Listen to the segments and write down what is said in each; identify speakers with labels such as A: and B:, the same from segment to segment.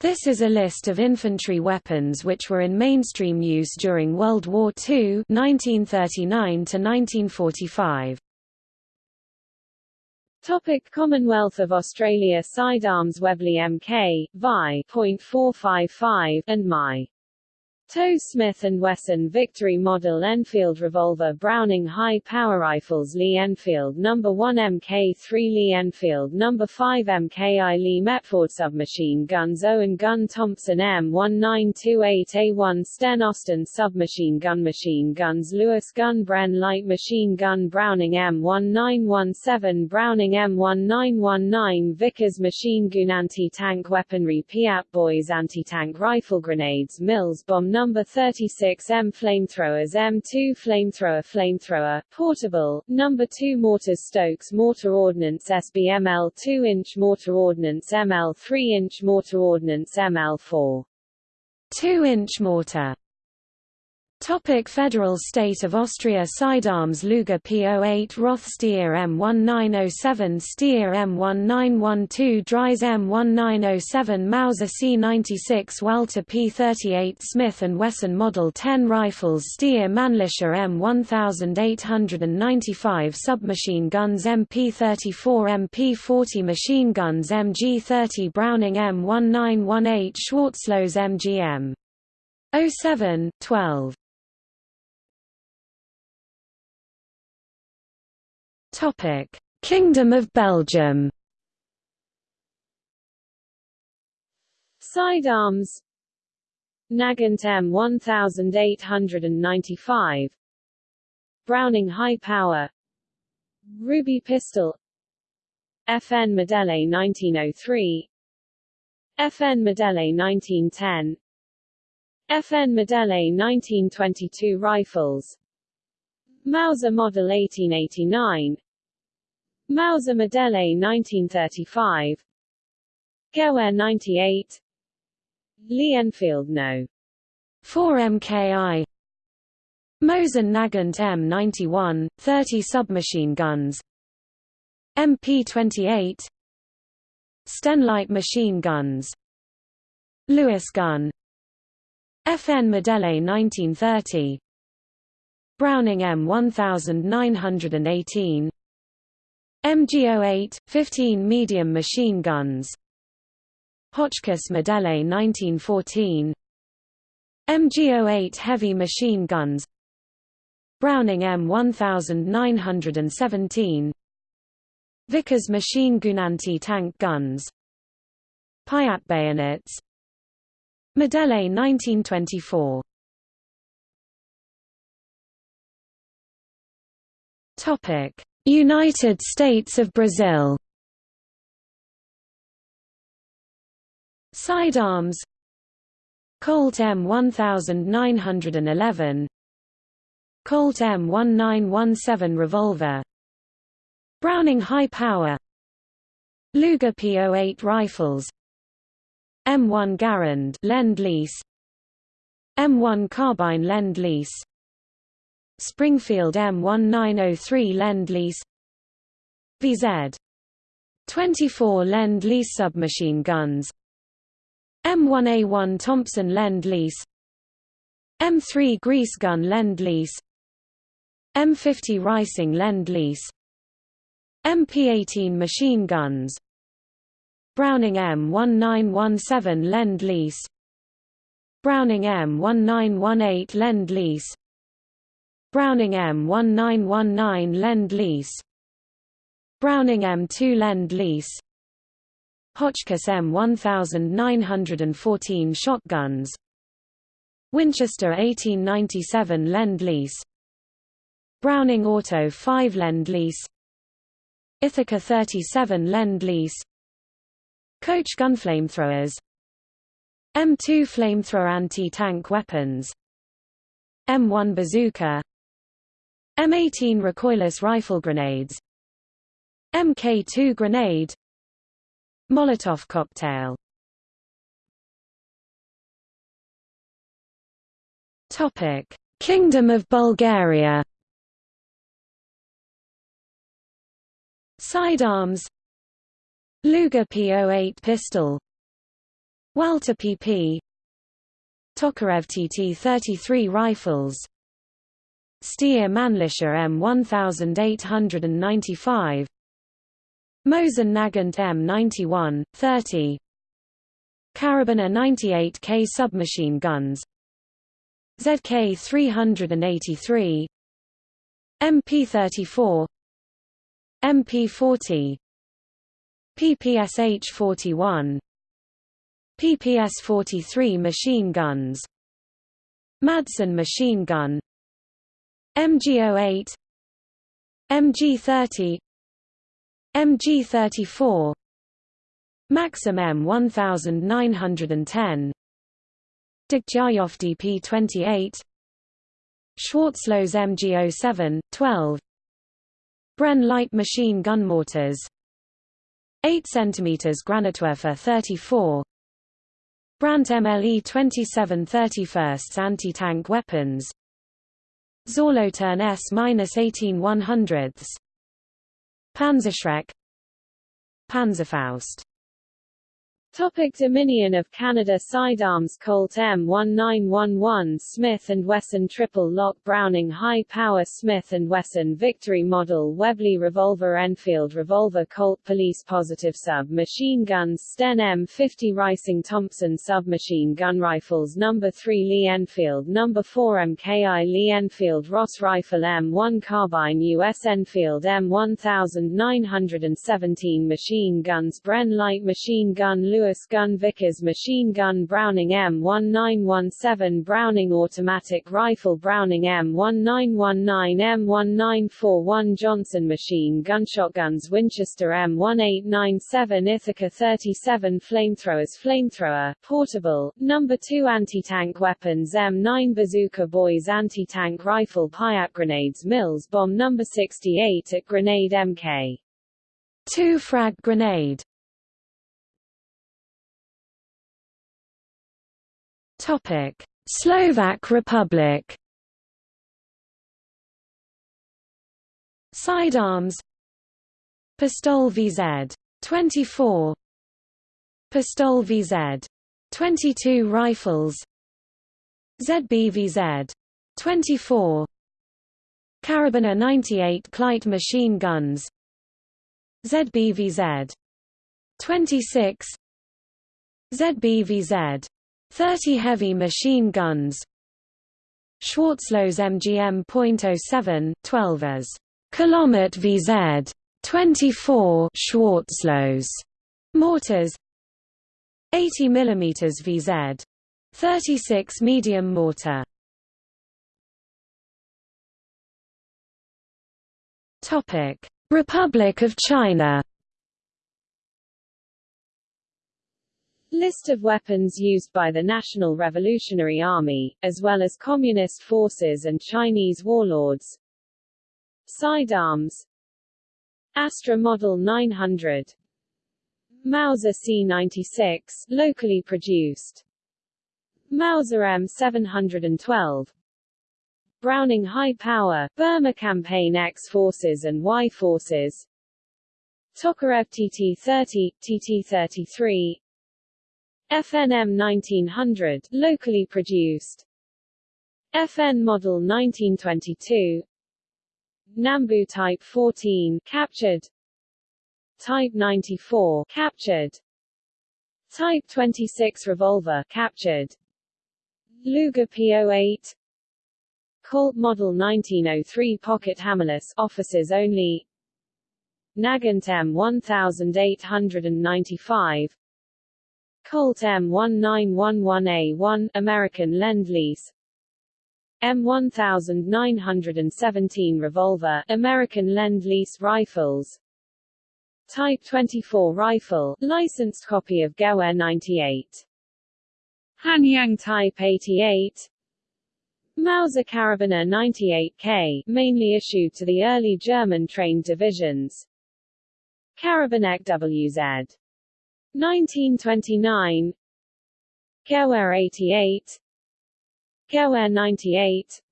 A: This is a list of infantry weapons which were in mainstream use during World War II 1939 1945.
B: Topic Commonwealth of Australia Sidearms Webley Mk, Vi. .455, and My. Tow Smith & Wesson Victory Model Enfield Revolver Browning High Power Rifles Lee Enfield No. 1 Mk3 Lee Enfield No. 5 Mki Lee Metford Submachine Guns Owen Gun Thompson M1928A1 Sten Austin Submachine Gun Machine Guns Lewis Gun Bren Light Machine Gun Browning M1917 Browning M1919 Vickers Machine Gun Anti-Tank Weaponry Piat Boys Anti-Tank Rifle Grenades Mills Bomb number 36 M flamethrowers M2 flamethrower flamethrower portable. Number 2 mortars Stokes mortar ordnance SBML 2 inch mortar ordnance ML 3 inch mortar ordnance ML4
A: 2 inch mortar Topic Federal State of Austria Sidearms Luger P08 Roth Steyr M1907 Steyr M1912 Dreyse M1907 Mauser C96 Walther P38 Smith & Wesson Model 10 Rifles Steyr Mannlicher M1895 Submachine Guns MP34 MP40 Machine Guns MG30 Browning M1918 Schwarzlose MGM 07, 12 Topic: Kingdom of Belgium.
B: Sidearms. Nagant M 1895 Browning High Power. Ruby Pistol. FN Modelle 1903 FN Modelle 1910 FN Modelle 1922 Rifles Mauser Model 1889 Mauser Modelle 1935 Gewehr 98 Lee Enfield No.
A: 4 MKI Mosin Nagant M91, 30 submachine guns. MP28 Stenlight machine guns. Lewis gun. FN Modelle 1930 Browning M1918 MG08, 15 medium machine guns. Hotchkiss Modelle 1914 MG08 heavy machine guns. Browning M1917 Vickers machine gun anti-tank guns. Piat bayonets. Modelle 1924 United States of Brazil. Sidearms. Colt M1911 Colt M1917 revolver. Browning high power. Luger P08 rifles. M1 Garand Lend-Lease M1 carbine Lend-Lease Springfield M1903 Lend-Lease VZ 24 Lend-Lease submachine guns M1A1 Thompson Lend-Lease M3 Grease gun Lend-Lease M50 Reising Lend-Lease MP18 machine guns Browning M1917 Lend-Lease Browning M1918 Lend-Lease Browning M1919 Lend-Lease Browning M2 Lend-Lease Hotchkiss M1914 shotguns. Winchester 1897 Lend-Lease Browning Auto 5 Lend-Lease Ithaca 37 Lend-Lease Coach gun flamethrowers M2 flamethrower anti-tank weapons. M1 bazooka M18 recoilless rifle grenades. Mk2 grenade. Molotov cocktail. Topic: Kingdom of Bulgaria. Sidearms. Luger P08 pistol. Walther PP Tokarev TT-33 rifles Steyr Mannlicher M1895 Mosin Nagant M91, 30 Karabiner 98K submachine guns. ZK 383 MP34 MP40 PPSH 41 PPS 43 machine guns. Madsen machine gun MG08 MG30 MG34 Maxim M1910 Degtyaryov DP28 Schwarzlose MG07, 12 Bren light machine gun mortars 8 cm Granatwerfer 34 Brandt MLE 27 31st anti-tank weapons Solothurn S-18 100ths Panzerschreck. Panzerfaust
B: Topic Dominion of Canada Sidearms Colt M1911 Smith & Wesson Triple Lock Browning High Power Smith & Wesson Victory Model Webley Revolver Enfield Revolver Colt Police Positive Sub-Machine Guns Sten M50 Reising Thompson Submachine Gun Rifles No. 3 Lee Enfield No. 4 MKI Lee Enfield Ross Rifle M1 Carbine U.S. Enfield M1917 Machine Guns Bren Light Machine Gun Lewis gun Vickers machine gun Browning M1917 Browning automatic rifle Browning M1919 M1941 Johnson machine gun shotguns Winchester M1897 Ithaca 37 flamethrowers Flamethrower, portable, number 2 anti-tank weapons M9 Bazooka Boys anti-tank rifle Piat grenades Mills bomb number 68 at Grenade MK
A: 2 frag grenade Topic: Slovak Republic. Sidearms. Pistol VZ 24 Pistol VZ 22 rifles. ZBVZ 24 Karabiner 98 Kleit machine guns. ZBVZ 26 ZBVZ 30 heavy machine guns. Schwarzlose MGM.07, 12 as Kilomet VZ 24 Schwarzlose mortars. 80 mm VZ 36 medium mortar. Topic Republic of China
B: List of weapons used by the National Revolutionary Army, as well as Communist forces and Chinese warlords. Sidearms. Astra Model 900 Mauser C-96, locally produced. Mauser M712 Browning High Power, Burma Campaign X Forces and Y Forces. Tokarev TT-30, TT-33 FNM 1900 locally produced. FN model 1922 Nambu Type 14 captured. Type 94 captured. Type 26 revolver captured. Luger P08 Colt Model 1903 Pocket Hammerless officers only. Nagant M 1895 Colt M1911A1 American Lend-Lease M1917 revolver American Lend-Lease rifles. Type 24 rifle licensed copy of Gewehr 98 Hanyang Type 88 Mauser Karabiner 98K mainly issued to the early German trained divisions. Karabinek WZ 1929 Gewehr 88 Gewehr 98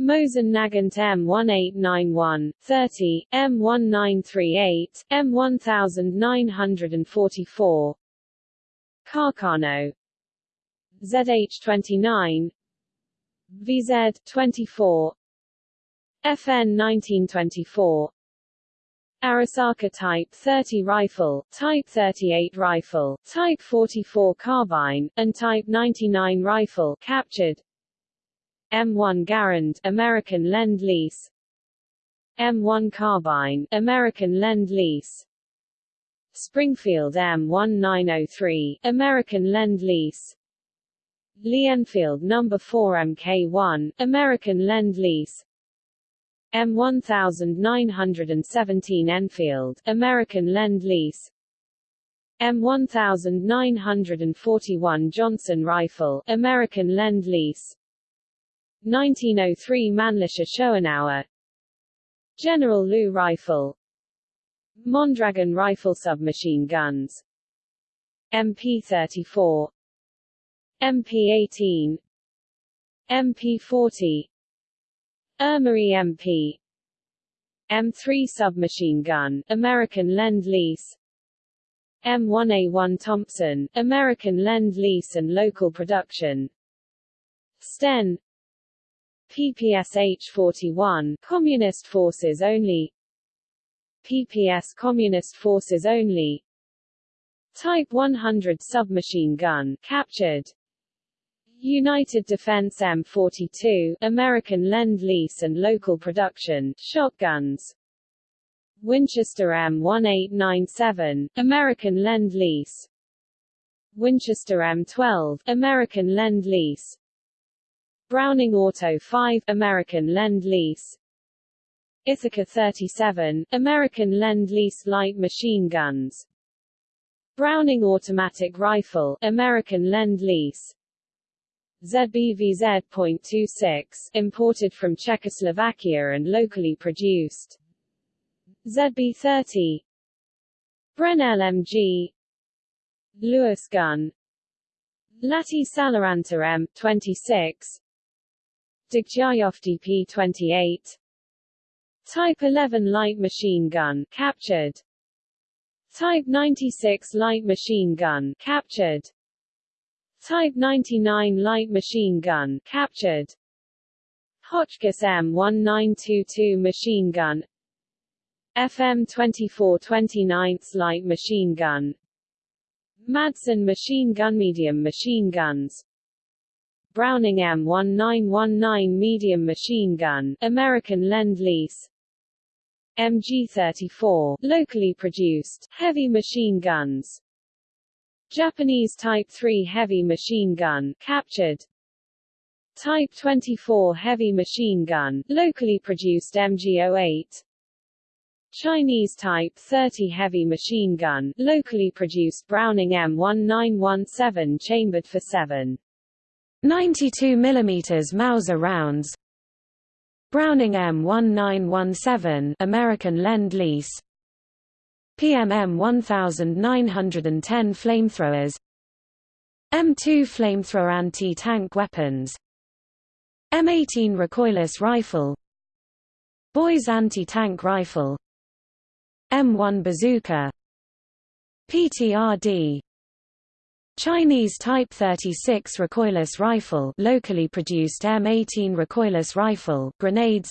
B: Mosin Nagant M1891, 30, M1938, M1944 Carcano. ZH29 VZ24 FN 1924 Arisaka Type 30 rifle, Type 38 rifle, Type 44 carbine, and Type 99 rifle captured. M1 Garand, American Lend-Lease. M1 carbine, American Lend-Lease. Springfield M1903, American Lend-Lease. Lee Enfield No. 4 Mk1, American Lend-Lease M1917 Enfield, American Lend-Lease M1941 Johnson Rifle, American Lend-Lease 1903 Mannlicher Schoenauer. General Lu Rifle. Mondragon Rifle Submachine Guns. MP-34 MP-18 MP-40 Ermery MP M3 submachine gun, American Lend-Lease M1A1 Thompson, American Lend-Lease and local production. Sten. PPSH-41, Communist Forces Only. PPS Communist Forces Only. Type 100 submachine gun captured United Defense M42, American Lend-Lease and local production, shotguns. Winchester M1897, American Lend-Lease. Winchester M12, American Lend-Lease. Browning Auto 5, American Lend-Lease. Ithaca 37, American Lend-Lease light machine guns. Browning automatic rifle, American Lend-Lease. ZBVZ.26, imported from Czechoslovakia and locally produced. ZB30 Bren LMG Lewis gun Lahti Saloranta M26 Degtyaryov DP28 Type 11 light machine gun captured. Type 96 light machine gun captured Type 99 light machine gun captured. Hotchkiss M1922 machine gun. FM 24 29 light machine gun. Madsen machine gun medium machine guns. Browning M1919 medium machine gun American Lend-Lease MG34 locally produced heavy machine guns Japanese Type 3 heavy machine gun captured. Type 24 heavy machine gun, locally produced MG08 Chinese Type 30 heavy machine gun, locally produced Browning M1917 chambered for 7.
A: 92 mm Mauser rounds. Browning M1917 American Lend-Lease PMM 1910 flamethrowers. M2 flamethrower anti-tank weapons. M18 recoilless rifle. Boys anti-tank rifle. M1 bazooka. PTRD Chinese Type 36 recoilless rifle locally produced M18 recoilless rifle grenades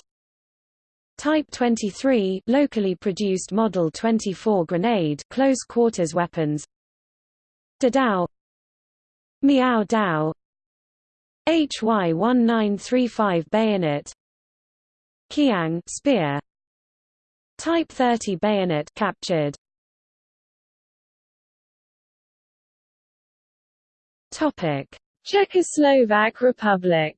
A: Type 23 locally produced Model 24 grenade close quarters weapons. Dadao Miao Dao. HY1935 bayonet. Qiang spear. Type 30 bayonet captured. Topic.
B: Czechoslovak Republic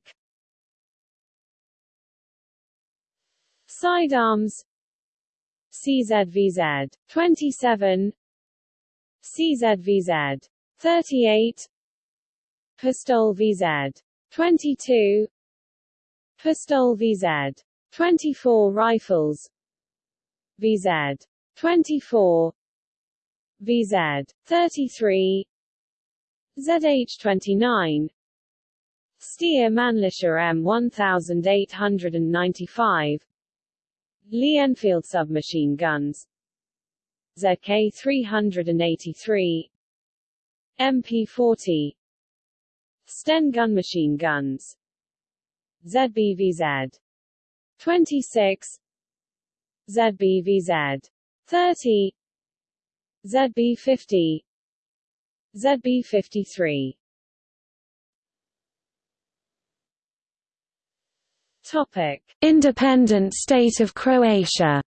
B: Sidearms. CZVZ 27 CZVZ 38 Pistol VZ 22 Pistol VZ 24 rifles. VZ 24 VZ 33 ZH29 Steyr Mannlicher M1895 Lee Enfield submachine guns. ZK-383 MP40 Sten gun machine guns. ZBVZ 26 ZBVZ 30 ZB50 ZB53 Topic.
A: Independent state of Croatia.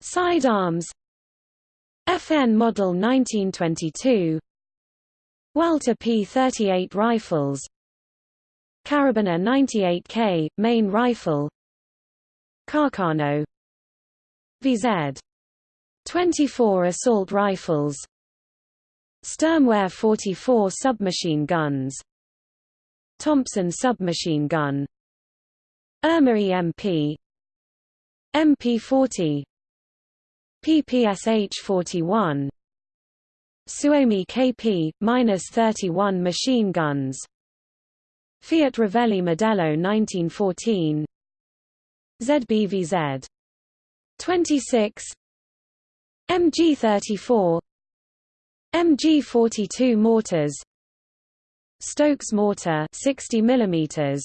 A: Sidearms. FN Model 1922 Walther P38 rifles. Karabiner 98K, main rifle. Carcano. VZ 24 assault rifles. Sturmgewehr 44 submachine guns Thompson submachine gun. Erma EMP MP40 PPSH-41 Suomi KP-31 machine guns. Fiat Revelli Modello 1914 ZBVZ 26 MG34 MG42 mortars Stokes mortar 60 mm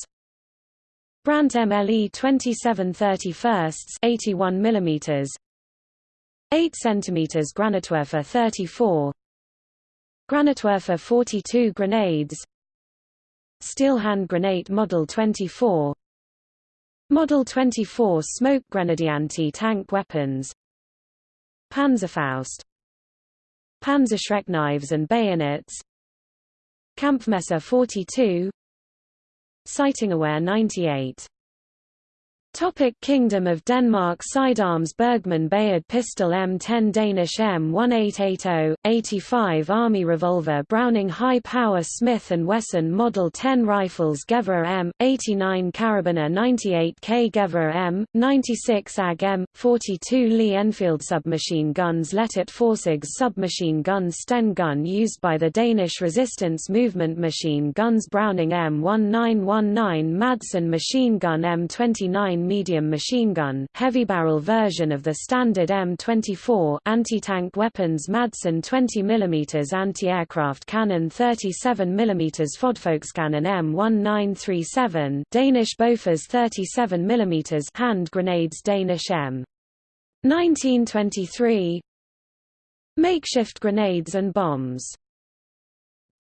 A: Brandt MLE 2731 81 mm 8 cm Granatwerfer 34 Granatwerfer 42 grenades. Steel hand grenade Model 24 Model 24 smoke grenade anti-tank weapons. Panzerfaust. Panzerschreck knives and bayonets Kampfmesser 42 Sighting-aware 98 Topic Kingdom of Denmark Sidearms Bergmann Bayard Pistol M10 Danish M1880, 85 Army Revolver Browning High Power Smith & Wesson Model 10 Rifles Gevær M, 89 Karabiner 98K Gevær M, 96 AG M, 42 Lee Enfield Submachine Guns Lettet Forsigs Submachine Guns Sten Gun used by the Danish Resistance Movement Machine Guns Browning M1919 Madsen Machine Gun M29 medium machine gun heavy barrel version of the standard M24 anti-tank weapons Madsen 20 mm anti-aircraft cannon 37 mm Fodfolkscannon M1937 Danish Bofors 37 mm hand grenades Danish M 1923 Makeshift grenades and bombs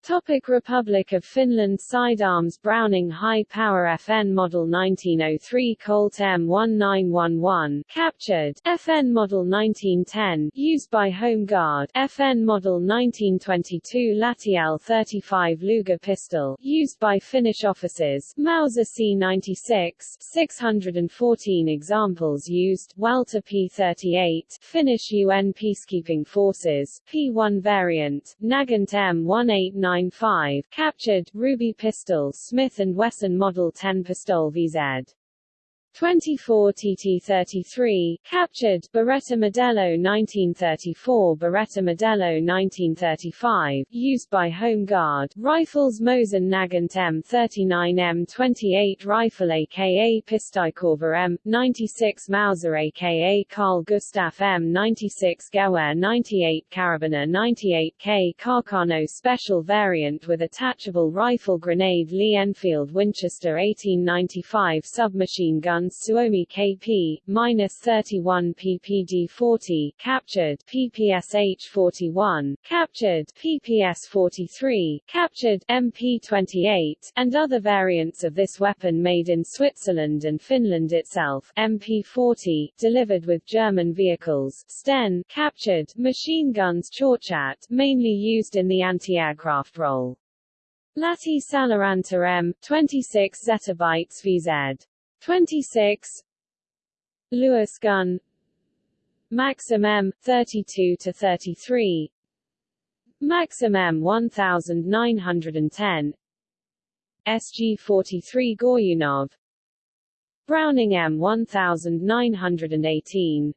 B: Topic Republic of Finland Sidearms Browning High Power FN Model 1903 Colt M1911 captured, FN Model 1910 used by Home Guard, FN Model 1922 Latial 35 Luger pistol. Used by Finnish officers, Mauser C96 614 examples used, Walther P38 Finnish UN Peacekeeping Forces, P1 variant, Nagant M189 995 captured, Ruby pistol Smith & Wesson Model 10 Pistol VZ 24 TT33, captured, Beretta Modello 1934 Beretta Modello 1935, used by Home Guard, rifles Mosin Nagant M39 M28 rifle aka Pystykorva M96 Mauser aka Carl Gustaf M96 Gewehr 98 Karabiner 98K Carcano special variant with attachable rifle grenade Lee Enfield Winchester 1895 submachine gun Suomi KP, minus 31 PPD-40, captured PPSH-41, captured PPS-43, captured MP-28, and other variants of this weapon made in Switzerland and Finland itself, MP-40, delivered with German vehicles, Sten, captured, machine guns Chauchat, mainly used in the anti-aircraft role. Lahti Saloranta M, 26 zettabytes VZ. 26 Lewis gun Maxim M 32 to 33 Maxim M 1910 SG 43 Goryunov Browning M 1918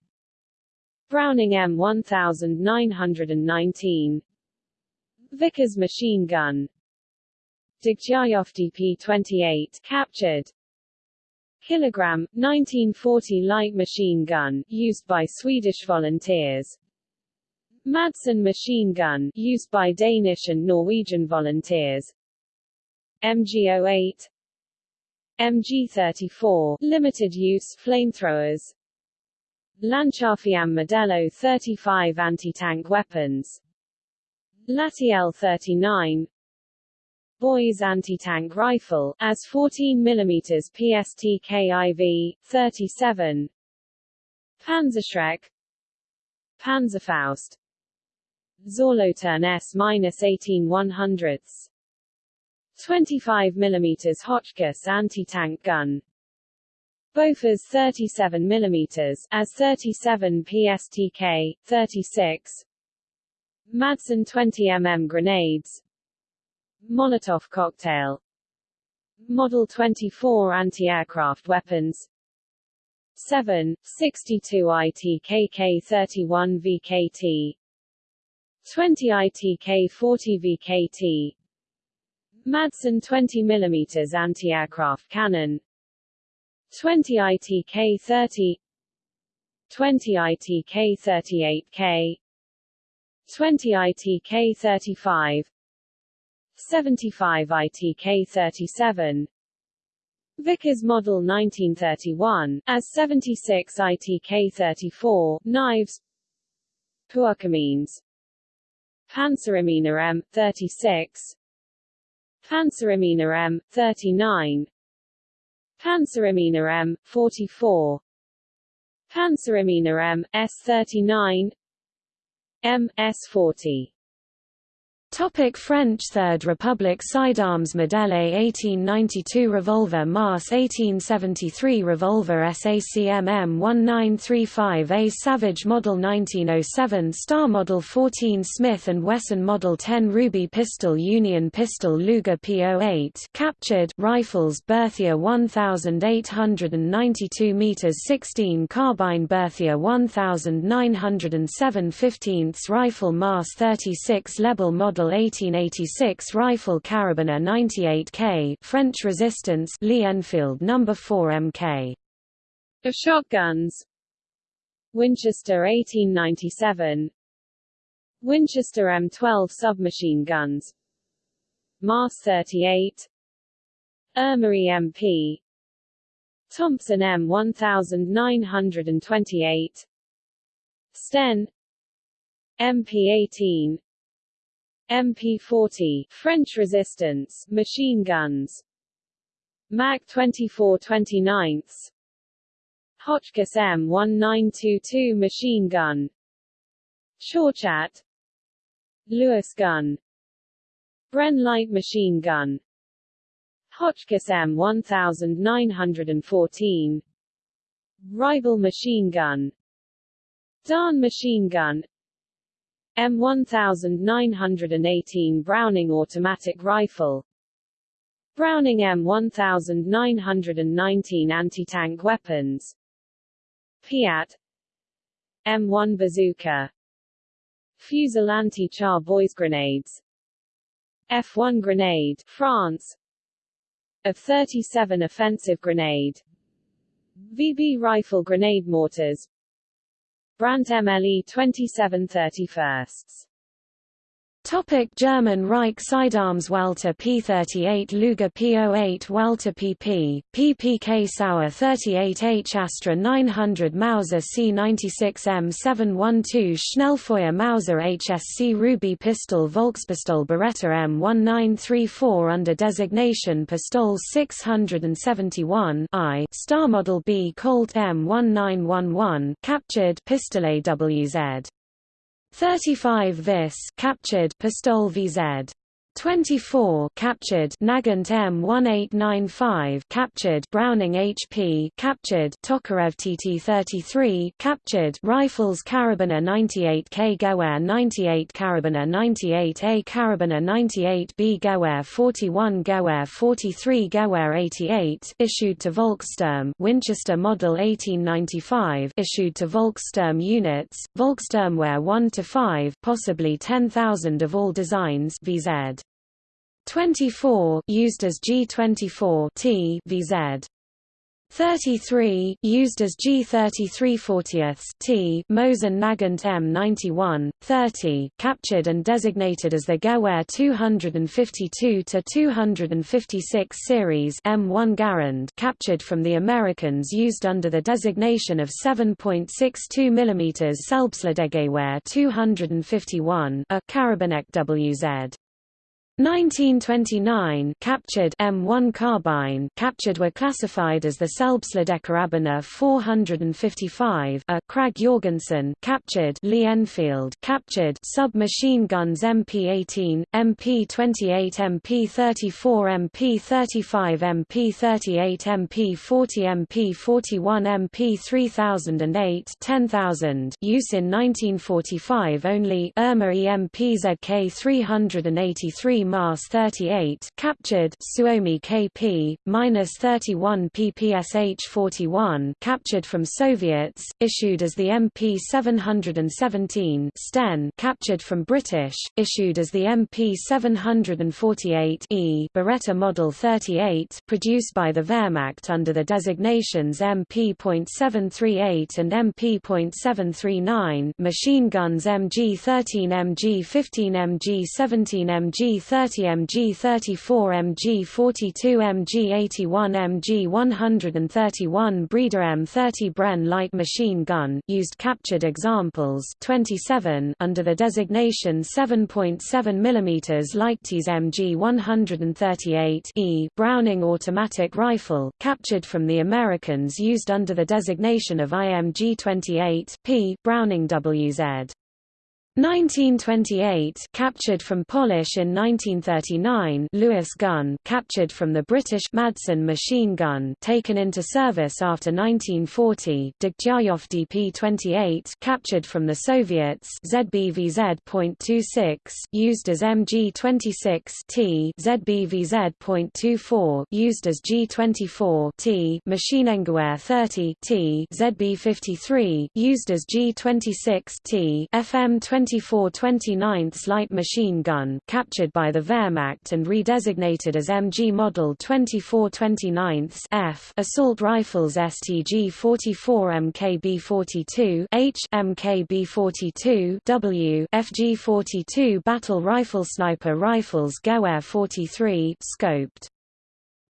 B: Browning M 1919 Vickers machine gun. Degtyaryov DP-28 captured kilogram 1940 light machine gun used by Swedish volunteers Madsen machine gun, used by Danish and Norwegian volunteers. MG08 MG34, limited use flamethrowers. Lanciafiamme Modello 35 anti-tank weapons. Latiel 39 Boys anti-tank rifle, as 14 mm PSTKIV, 37 Panzerschreck. Panzerfaust. Solothurn S-18 100ths 25 mm Hotchkiss anti-tank gun. Bofors 37 mm as 37 PSTK 36 Madsen 20 mm grenades Molotov cocktail. Model 24 anti-aircraft weapons. 7, 62 ITKK 31 VKT 20 ITK 40 VKT Madsen 20 mm anti-aircraft cannon. 20 ITK 30 20 ITK 38K 20 ITK 35 75 ITK 37 Vickers Model 1931, as 76 ITK 34, knives. Puakamines. Panzeremina M, 36 Panzeremina M, 39 Panzeremina M, 44 Panzeremina M, S39 M, S40
A: Topic French Third Republic Sidearms Modèle 1892 Revolver Mars 1873 Revolver SACM M1935A Savage Model 1907 Star Model 14 Smith & Wesson Model 10 Ruby Pistol Union Pistol Luger P08 captured Rifles Berthier 1892 meters 16 Carbine Berthier 1907 15th Rifle Mars 36 Lebel Model Model 1886 rifle Karabiner 98K French Resistance Lee Enfield No. 4 MK.
B: Of shotguns. Winchester 1897 Winchester M12 submachine guns. Mars 38 Ermery MP Thompson M1928 Sten. MP18 MP-40 French resistance machine guns. Mac 24 29 Hotchkiss M1922 machine gun. Chauchat Lewis gun. Bren light machine gun. Hotchkiss M1914 Rival machine gun. Darne machine gun M1918 Browning automatic rifle. Browning M1919 anti-tank weapons. Piat M1 bazooka. Fusil anti-char boys grenades F1 grenade France. Of 37 offensive grenade. VB rifle grenade mortars Brandt MLE 2731.
A: Topic German Reich Sidearms oh Walther P38 Luger P08 Walther PP, PPK Sauer 38H Astra 900 Mauser C96M 712 Schnellfeuer Mauser HSC Ruby Pistol Volkspistol Beretta M1934 under designation Pistol 671 I Star Model B Colt M1911 captured Pistolet WZ 35 Vis captured Pistol VZ 24 captured. Nagant M1895 captured. Browning HP captured. Tokarev TT33 captured. Rifles Karabiner 98K Gewehr 98 Karabiner 98A Karabiner 98B Gewehr 41 Gewehr 43 Gewehr 88 issued to Volkssturm Winchester Model 1895 issued to Volkssturm units. Volkssturmwehr 1 to 5 possibly 10,000 of all designs VZ 24 used as G24 T VZ 33, used as G33 40 T Mosin Nagant M91, 30, captured and designated as the Gewehr 252 to 256 series M1 Garand captured from the Americans used under the designation of 7.62 mm Selbstladegewehr 251 a Karabinek WZ. 1929 captured M1 carbine captured were classified as the Selbstladekarabiner 455 a Krag Jorgensen captured Lee Enfield captured submachine guns MP18 MP28 MP34 MP35 MP38 MP40 MP41 MP3008 10000 use in 1945 only Erma EMP ZK 383 Mars 38 captured Suomi KP -31 PPSH 41 captured from Soviets issued as the MP 717 Sten captured from British issued as the MP 748 E Beretta Model 38 produced by the Wehrmacht under the designations MP.738 and MP.739 machine guns MG13 MG15 MG17 MG 30 mg 34 mg 42 mg 81 mg 131 Breda M30 Bren light machine gun used captured examples 27 under the designation 7.7 mm Leichtese MG 138 E Browning automatic rifle captured from the Americans used under the designation of IMG 28 P Browning WZ 1928 captured from Polish in 1939 Lewis gun captured from the British Madsen machine gun taken into service after 1940 Degtyaryov DP-28 captured from the Soviets ZBVZ.26 used as MG-26 T ZBVZ.24 used as G-24 T Maschinengewehr 30 T ZB-53 used as G-26 T FM 24 29 light machine gun captured by the Wehrmacht and redesignated as MG Model 24 29 F assault rifles STG 44 MKB 42 H MKB 42 W FG 42 battle rifle sniper rifles Gewehr 43 scoped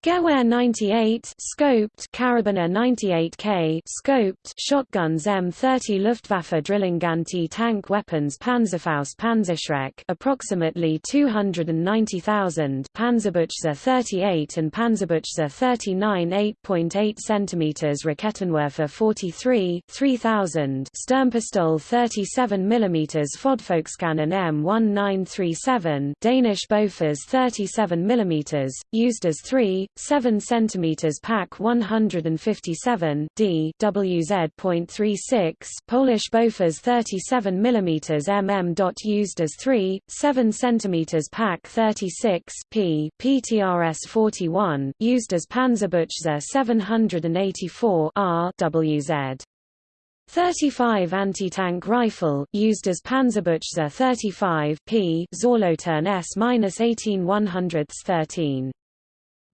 A: Gewehr 98 scoped Karabiner 98K scoped shotguns M30 Luftwaffe drilling anti-tank weapons Panzerfaust Panzerschreck approximately 290,000 Panzerbuchse 38 and Panzerbuchse 39 8.8 cm Raketenwerfer 43 3000 Sturmpistol 37 mm Fodfolkskannon M1937 Danish Bofors 37 mm used as 3 7 cm Pak 157 d WZ.36 Polish Bofors 37 mm mm. Used as 3 7 cm Pak 36 p PTRS 41 used as Panzerbuchse 784 R WZ 35 anti-tank rifle, used as Panzerbuchse 35 p Solothurn S-18 100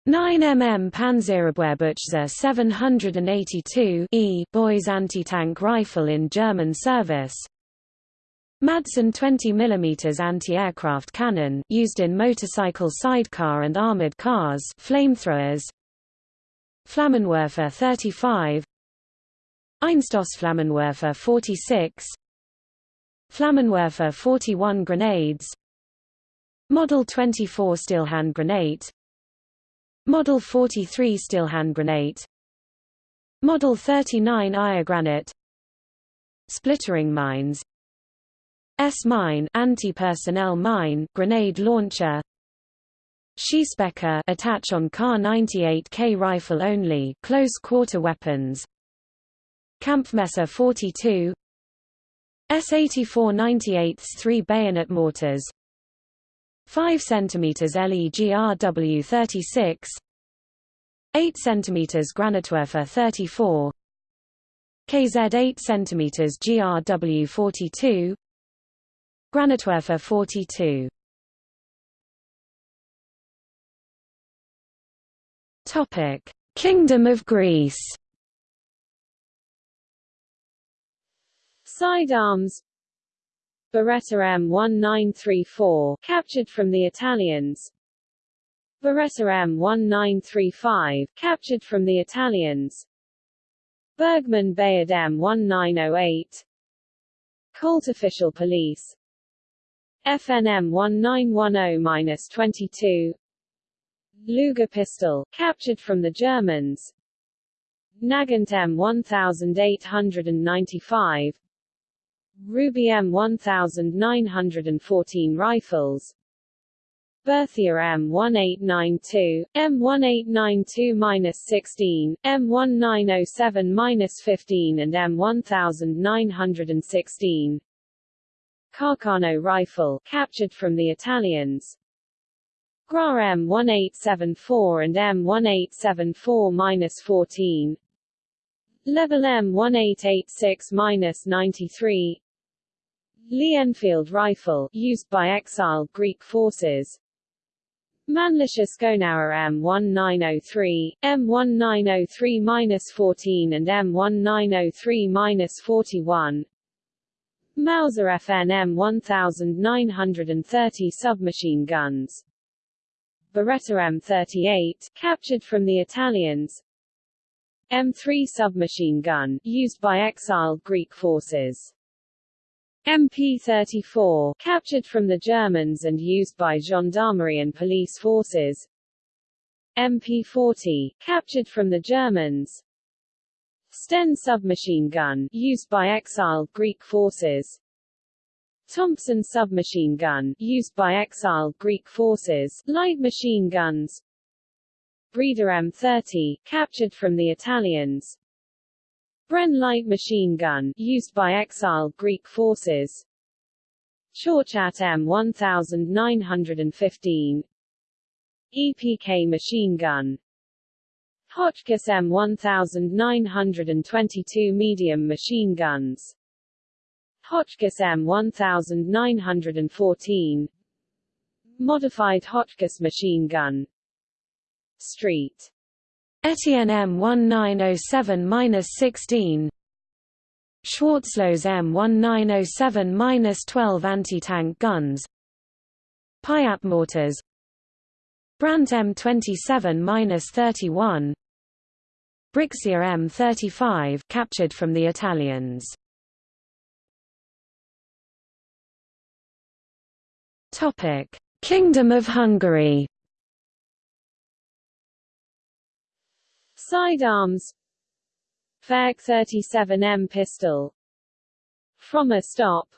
A: 13 9 mm Panzerabwehrbuchse 782 E Boys anti-tank rifle in German service. Madsen 20 mm anti-aircraft cannon used in motorcycle sidecar and armored cars, flamethrowers. Flammenwerfer 35. Einstoßflammenwerfer 46. Flammenwerfer 41 grenades. Model 24 steel hand grenade Model 43 steel hand grenade. Model 39 Ire granate Splittering mines. S-mine anti-personnel mine grenade launcher. Schießbecher attach on Kar 98K rifle only close quarter weapons. Kampfmesser 42 S84 98 3 bayonet mortars 5 cm LEGRW 36 8 cm Granatwerfer 34 KZ 8 cm GRW 42 Granatwerfer 42 Topic Kingdom of Greece.
B: Sidearms Beretta M1934 captured from the Italians. Beretta M1935 captured from the Italians. Bergmann Bayard M1908. Colt Official Police. FNM 1910-22 Luger pistol, captured from the Germans. Nagant M1895 Ruby M1914 rifles. Berthier M1892, M1892-16, M1907-15 and M1916 Carcano rifle, captured from the Italians. Gras M1874 and M1874-14 Lebel M1886-93 Lee Enfield rifle, used by exiled Greek forces. Mannlicher Schönauer M1903, M1903-14 and M1903-41. Mauser FN M1930 submachine guns. Beretta M38, captured from the Italians. M3 submachine gun, used by exiled Greek forces MP-34, captured from the Germans and used by gendarmerie and police forces. MP-40, captured from the Germans. Sten submachine gun, used by exiled Greek forces. Thompson submachine gun, used by exiled Greek forces. Light machine guns. Breda M30, captured from the Italians Bren light machine gun, used by exiled Greek forces. Chauchat M1915 EPK machine gun. Hotchkiss M1922 medium machine guns. Hotchkiss M1914 Modified Hotchkiss machine gun. Street
A: Etienne M1907-16 Schwarzlose M1907-12 anti-tank guns Piat mortars Brandt M27-31 Brixia M35 captured from the Italians. Topic Kingdom of Hungary
B: Sidearms. Ferg 37M pistol. Frommer stop.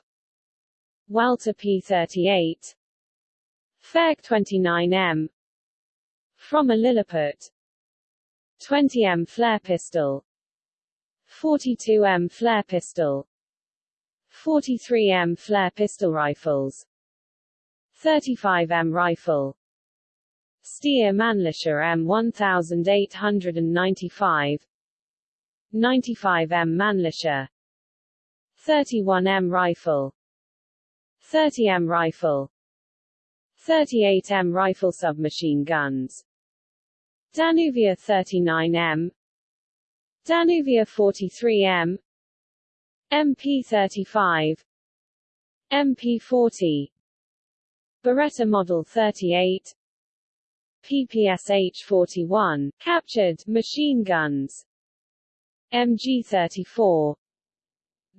B: Walther P38 Ferg 29M Frommer Lilliput. 20M flare pistol. 42M flare pistol. 43M flare pistol rifles. 35M rifle Steyr Mannlicher M1895 95M Mannlicher 31M rifle. 30M rifle. 38M rifle submachine guns. Danuvia 39M Danuvia 43M MP35 MP40 Beretta Model 38 PPSH-41, captured, machine guns. MG-34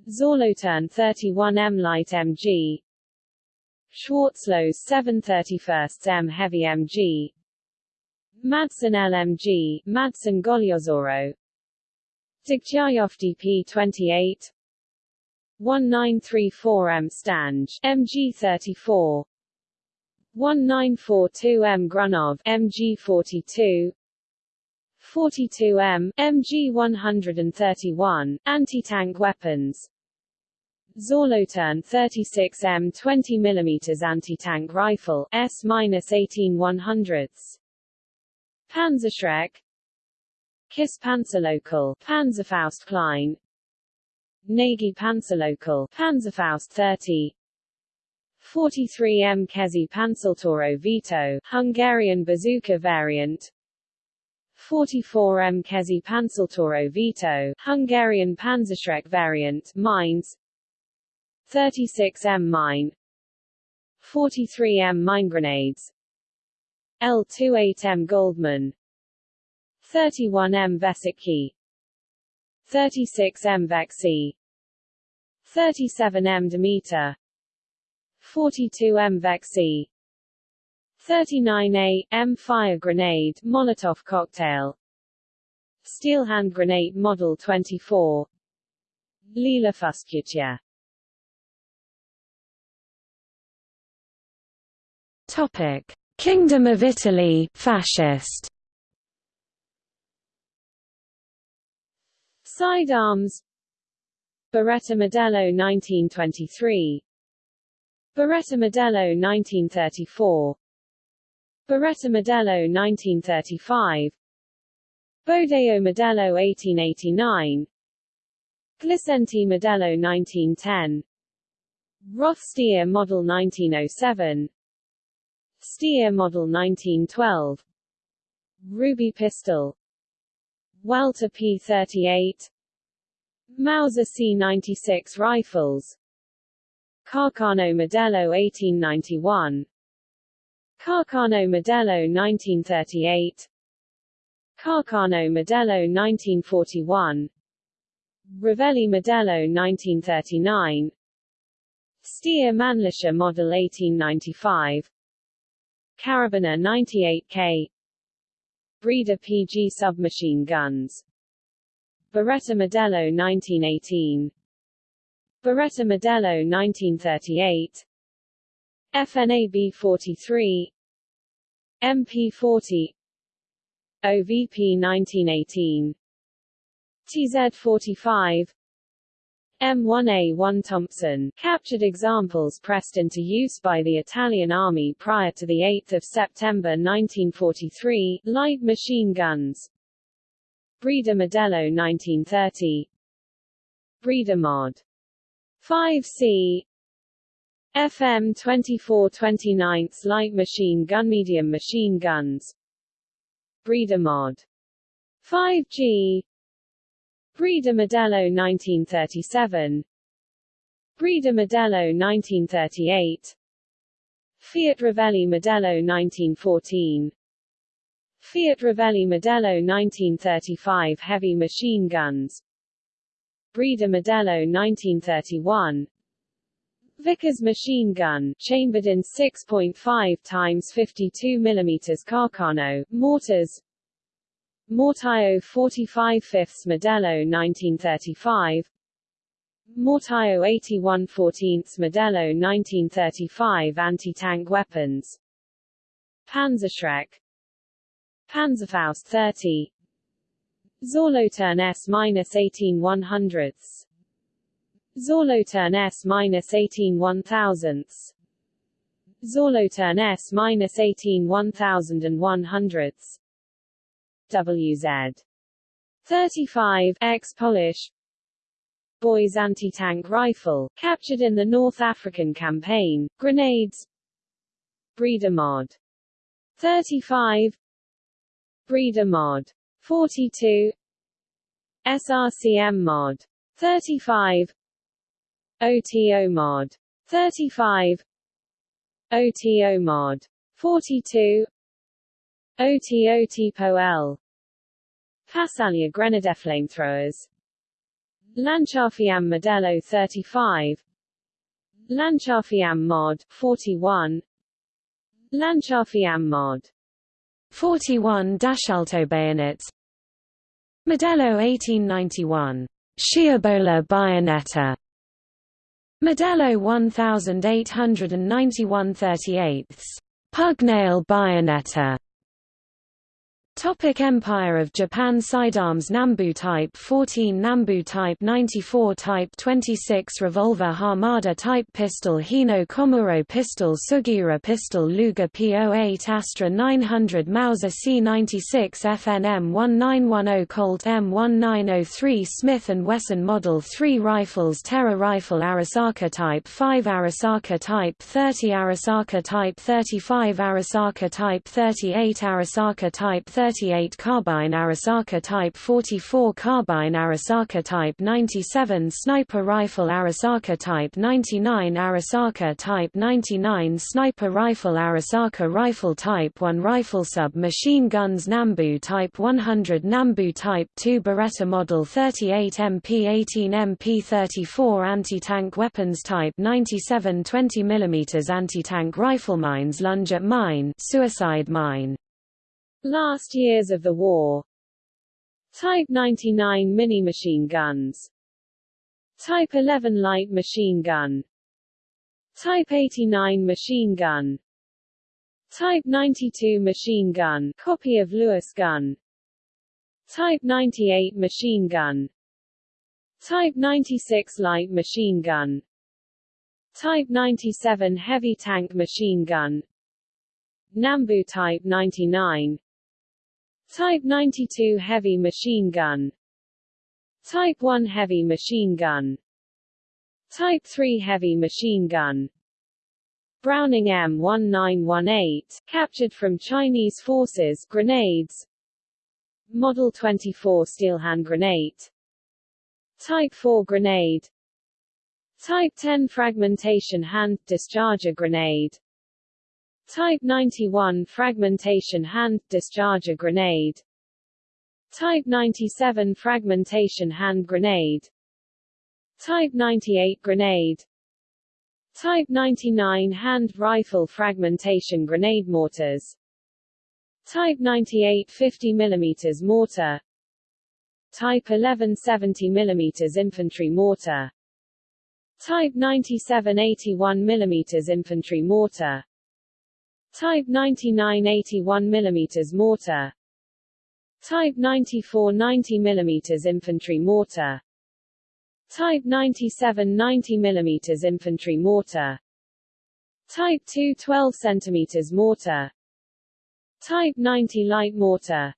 B: Solothurn 31M Light MG Schwarzlose 731 M Heavy MG Madsen LMG, Madsen Golyozoro. Degtyaryov DP-28 1934M Stange MG-34 1942M Grunov MG42 42M MG131 anti-tank weapons. Solothurn 36M 20 mm anti-tank rifle S-18 Panzerschreck. KISS Páncélököl Panzerfaust Klein. Nagy Páncélököl Panzerfaust 30 43M Kezi Panzertoro Vito, Hungarian bazooka variant. 44M Kezi Panzertoro Vito, Hungarian Panzerschreck variant, mines. 36M mine. 43M mine grenades. L28M Goldman. 31M Vesicki 36M Vexi. 37M Demeter 42M Vexi 39A M fire grenade Molotov cocktail. Steel hand grenade model 24 Lila Fuscutia
A: Topic. Kingdom of Italy fascist.
B: Sidearms. Beretta Modello 1923 Beretta Modello 1934 Beretta Modello 1935 Bodeo Modello 1889 Glisenti Modello 1910 Roth Steyr Model 1907 Steyr Model 1912 Ruby Pistol. Walther P-38 Mauser C-96 rifles Carcano Modello 1891 Carcano Modello 1938 Carcano Modello 1941 Revelli Modello 1939 Steyr Mannlicher Model 1895 Karabiner 98K Breda PG submachine guns. Beretta Modello 1918 Beretta Modello 1938 FNAB 43 MP40 OVP 1918 TZ 45 M1A1 Thompson, captured examples pressed into use by the Italian Army prior to 8 September 1943, light machine guns. Breda Modello 1930 Breda Mod 5C FM 2429 light machine gun medium machine guns. Breda Mod. 5G Breda Modello 1937 Breda Modello 1938 Fiat Revelli Modello 1914 Fiat Revelli Modello 1935 heavy machine guns Breda Modello 1931 Vickers machine gun, chambered in 6.5 times 52 mm Carcano, mortars. Mortaio 45 5 Modello 1935 Mortaio 81 14 Modello 1935 anti-tank weapons. Panzerschreck. Panzerfaust 30 Solothurn S-18 100ths Solothurn S-18 1000ths Solothurn S-18 1100ths WZ 35 X Polish. Boys anti-tank rifle, captured in the North African campaign, grenades. Breda Mod. 35 Breda Mod 42 SRCM Mod 35 OTO Mod 35 OTO Mod 42 OTO Tipo L. Passalia Grenadier flamethrowers. Lanciafiamme Modello 35 Lanciafiamme Mod 41 Lanciafiamme Mod
A: 41 d'assalto bayonets Modello 1891 Sciabola Baionetta. Modello 1891 38 Pugnale Baionetta Topic Empire of Japan Sidearms Nambu Type 14 Nambu Type 94 Type 26 Revolver Hamada Type Pistol Hino Komuro Pistol Sugiura Pistol Luger P08 Astra 900 Mauser C96 FN M1910 Colt M1903 Smith & Wesson Model 3 Rifles Terra Rifle Arisaka Type 5 Arisaka Type 30 Arisaka Type 35 Arisaka Type 38 Arisaka Type 30 38 carbine Arisaka Type 44 carbine Arisaka Type 97 sniper rifle Arisaka Type 99 Arisaka Type 99 sniper rifle Arisaka rifle Type 1 rifle sub-machine guns Nambu Type 100 Nambu Type 2 Beretta Model 38 MP-18 MP-34 anti-tank weapons Type 97 20 mm anti-tank rifle mines lunge at mine suicide mine
B: Last years of the war. Type 99 mini-machine guns. Type 11 light machine gun. Type 89 machine gun. Type 92 machine gun copy of Lewis gun. Type 98 machine gun. Type 96 light machine gun. Type 97 heavy tank machine gun. Nambu Type 99 Type 92 Heavy Machine Gun. Type 1 Heavy Machine Gun. Type 3 Heavy Machine Gun. Browning M1918, captured from Chinese forces grenades. Model 24 steel hand grenade. Type 4 grenade. Type 10 fragmentation hand discharger grenade Type 91 fragmentation hand discharger grenade. Type 97 fragmentation hand grenade. Type 98 grenade. Type 99 hand rifle fragmentation grenade mortars. Type 98 50 mm mortar. Type 11 70 mm infantry mortar. Type 97 81 mm infantry mortar Type 99 81 mm mortar. Type 94 90 mm infantry mortar. Type 97 90 mm infantry mortar. Type 2 12 cm mortar. Type 90 light mortar.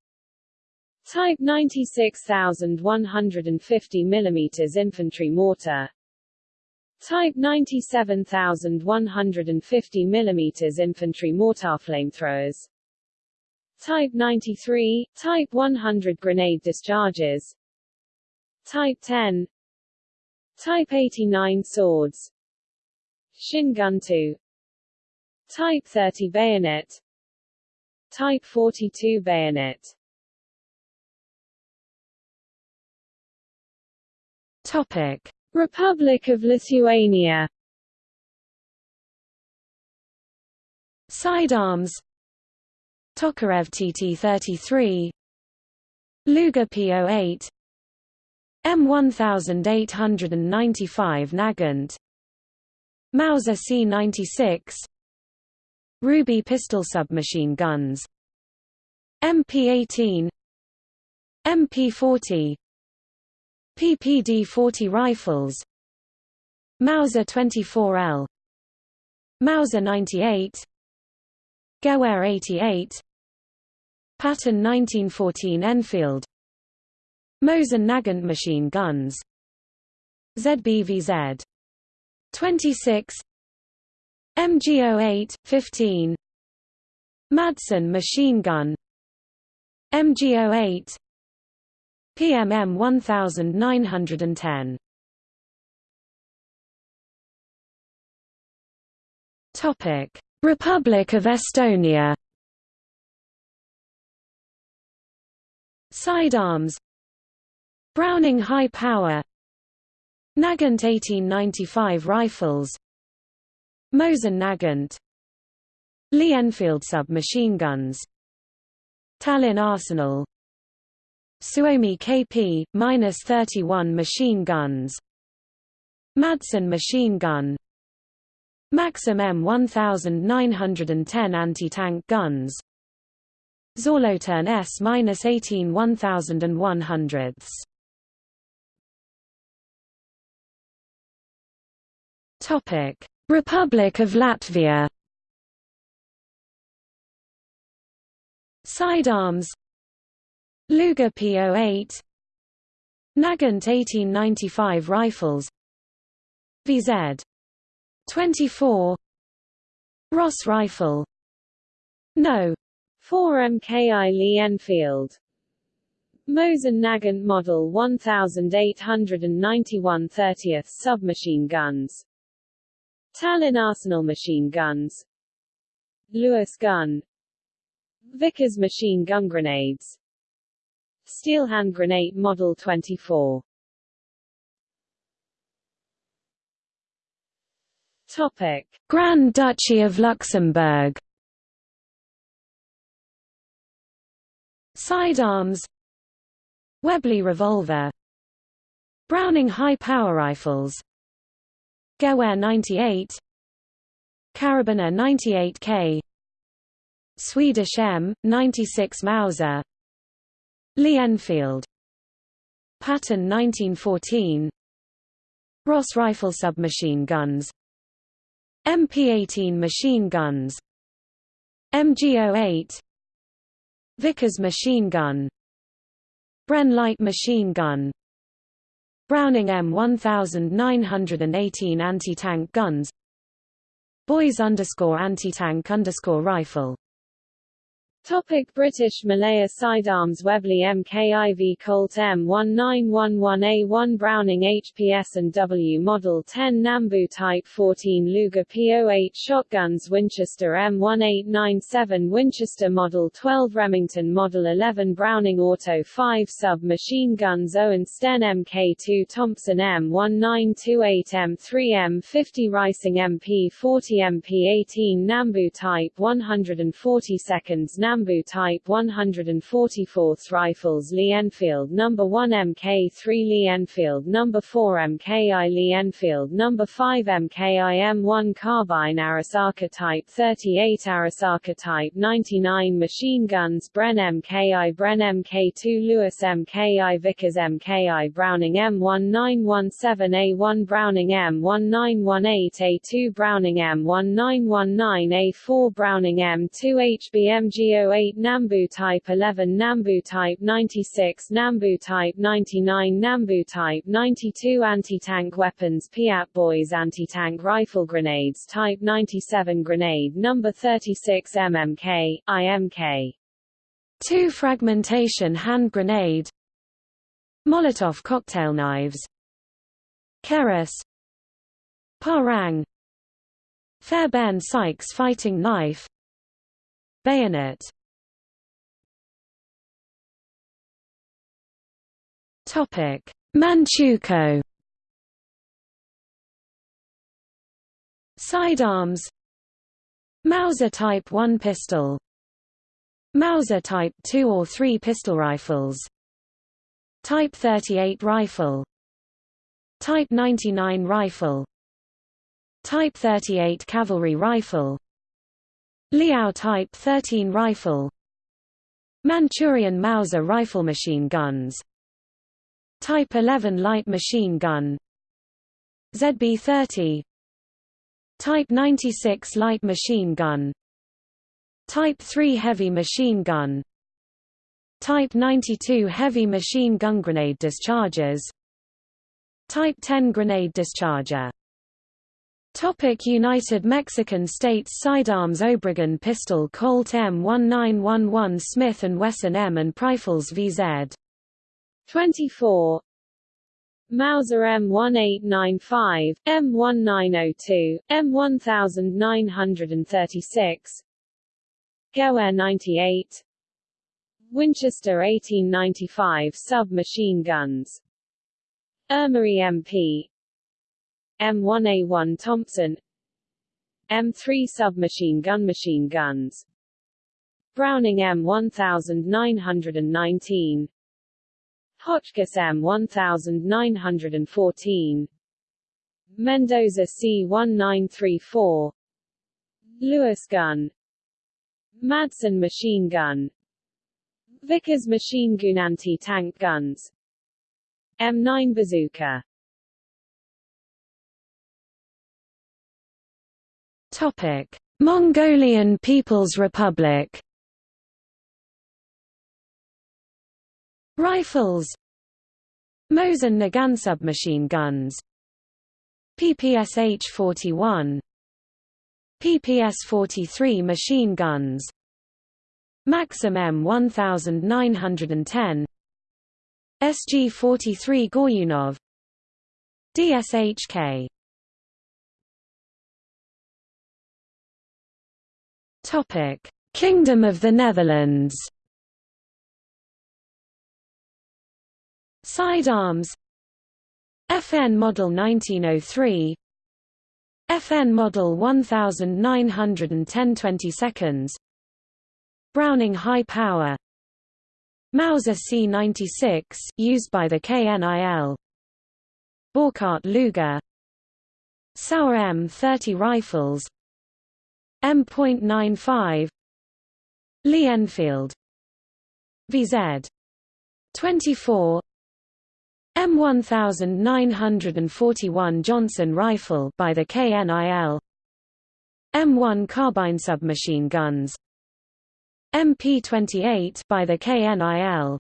B: Type 96150 mm infantry mortar Type 97150 mm infantry mortar flamethrowers. Type 93, Type 100 grenade discharges. Type 10 Type 89 swords. Shin-gunto Type 30 bayonet. Type 42 bayonet.
A: Topic
B: Republic of Lithuania.
A: Sidearms. Tokarev TT-33 Luger P-08 M1895 Nagant. Mauser C-96 Ruby pistol submachine guns. MP-18 MP-40 PPD-40 rifles. Mauser 24L Mauser 98 Gewehr 88 Pattern 1914 Enfield. Mosin Nagant machine guns. ZBVZ 26 MG08 15 Madsen machine gun. MG08 PMM 1910 Topic. Republic of Estonia. Sidearms. Browning High Power. Nagant 1895 rifles. Mosin Nagant. Lee Enfield submachine guns. Tallinn Arsenal Suomi KP-31 machine guns. Madsen machine gun. Maxim M1910 anti-tank guns. Solothurn S-18 1100 Topic: Republic of Latvia. Sidearms Luger P08 Nagant 1895 rifles. VZ 24 Ross rifle. No.
B: 4 MKI Lee Enfield. Mosin Nagant Model 1891 30th submachine guns. Tallinn Arsenal machine guns. Lewis gun. Vickers machine gun grenades Steel hand grenade Model 24 Topic.
A: Grand Duchy of Luxembourg. Sidearms. Webley revolver. Browning high-power rifles. Gewehr 98 Karabiner 98K Swedish M, 96 Mauser Lee Enfield Pattern 1914 Ross rifle submachine guns. MP-18 machine guns. MG-08 Vickers machine gun. Bren light machine gun. Browning M1918 anti-tank guns. Boys underscore anti-tank underscore rifle
B: Topic British Malaya sidearms Webley MKIV Colt M1911A1 Browning HPS and W Model 10 Nambu Type 14 Luger P08 Shotguns Winchester M1897 Winchester Model 12 Remington Model 11 Browning Auto 5 Sub-Machine Guns Owen Sten MK2 Thompson M1928 M3 M50 Reising MP40 MP18 Nambu Type 140 seconds Nambu Type 144th Rifles Lee Enfield No. 1 Mk3 Lee Enfield No. 4 Mki Lee Enfield No. 5 Mki M1 Carbine Arisaka Type 38 Arisaka Type 99 Machine Guns Bren Mki Bren Mk2 Lewis Mki Vickers Mki Browning M1917A1 Browning M1918A2 Browning M1919A4 Browning M2 HBMGO 08 Nambu Type 11 Nambu Type 96 Nambu Type 99 Nambu Type 92 Anti-tank weapons Piat Boys Anti-tank rifle grenades Type 97 Grenade Number 36 MMK, IMK
A: 2 Fragmentation hand grenade. Molotov cocktail knives. Keris Parang. Fairbairn Sykes fighting knife Bayonet. Topic: Manchukuo. Sidearms. Mauser Type 1 pistol. Mauser Type 2 or 3 pistol rifles. Type 38 rifle. Type 99 rifle. Type 38 cavalry rifle Liao Type 13 rifle. Manchurian Mauser rifle machine guns. Type 11 light machine gun. ZB-30 Type 96 light machine gun. Type 3 heavy machine gun. Type 92 heavy machine gun grenade dischargers Type 10 grenade discharger Topic United Mexican States Sidearms Obregon Pistol Colt M1911 Smith & Wesson M and Rifles VZ
B: 24 Mauser M1895, M1902, M1936 Gewehr 98 Winchester 1895 sub-machine guns. Erma EMP M1A1 Thompson. M3 submachine gun machine guns. Browning M1919 Hotchkiss M1914 Mendoza C1934 Lewis gun. Madsen machine gun. Vickers machine gun anti-tank guns. M9 bazooka
A: Topic: Mongolian People's Republic. Rifles Mosin Nagant submachine guns PPSH-41 PPS-43 machine guns Maxim M1910 SG-43 Goryunov DSHK Topic: Kingdom of the Netherlands. Sidearms. FN Model 1903 FN Model 1910 20 seconds. Browning High Power. Mauser C-96, used by the KNIL Borchardt Luger Sauer M30 rifles M.95 Lee Enfield. VZ 24 M1941 Johnson rifle by the KNIL M1 carbine submachine guns. MP28 by the KNIL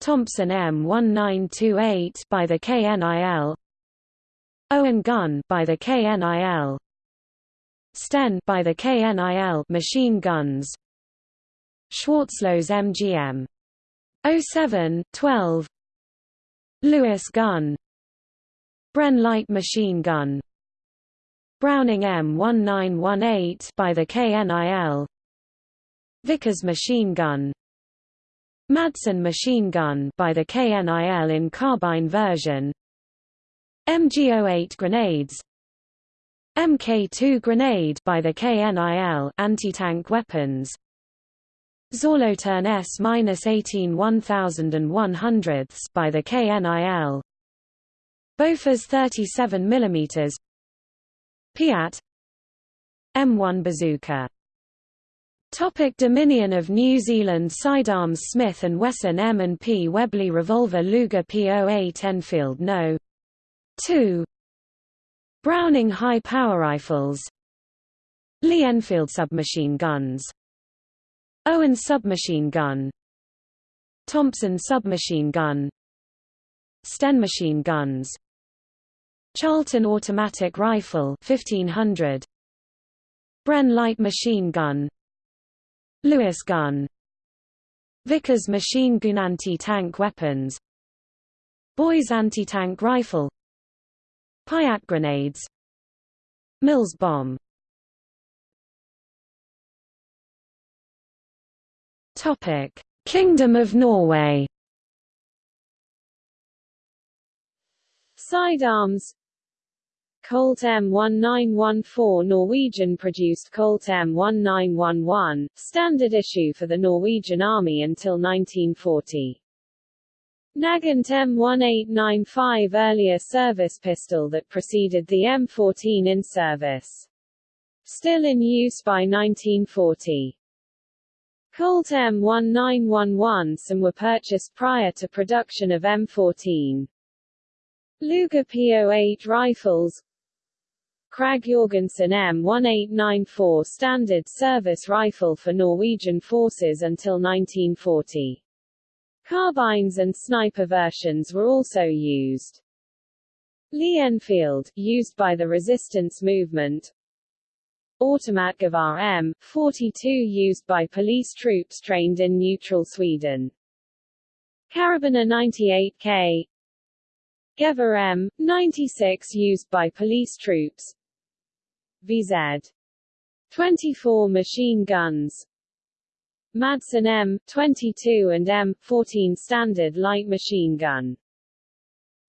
A: Thompson M1928 by the KNIL Owen gun by the KNIL Sten by the KNIL machine guns. Schwarzlose MGM 07 12 Lewis gun. Bren light machine gun. Browning M1918 by the KNIL Vickers machine gun. Madsen machine gun by the KNIL in carbine version. MG08 grenades MK2 grenade by the KNIL anti-tank weapons. Solothurn S-18 1100 by the KNIL Bofors 37 mm Piat. M1 bazooka. Topic Dominion of New Zealand Sidearms Smith & Wesson M&P Webley Revolver Luger P08 Enfield No. 2 Browning High Power Rifles. Lee Enfield Submachine Guns. Owen Submachine Gun. Thompson Submachine Gun. Sten Machine Guns. Charlton Automatic Rifle 1500 Bren Light Machine Gun. Lewis gun. Vickers machine gun anti-tank weapons. Boys anti-tank rifle Piat grenades. Mills bomb. Topic: Kingdom of Norway.
B: Sidearms. Colt M1914 Norwegian-produced Colt M1911, standard issue for the Norwegian Army until 1940. Nagant M1895 earlier service pistol that preceded the M14 in service. Still in use by 1940. Colt M1911 Some were purchased prior to production of M14. Luger P08 rifles Krag Jorgensen M1894 standard service rifle for Norwegian forces until 1940. Carbines and sniper versions were also used. Lee Enfield, used by the resistance movement. Automatgevär M42 used by police troops trained in neutral Sweden. Karabiner 98K Gevär M96 used by police troops VZ 24 machine guns Madsen M22 and M14 standard light machine gun.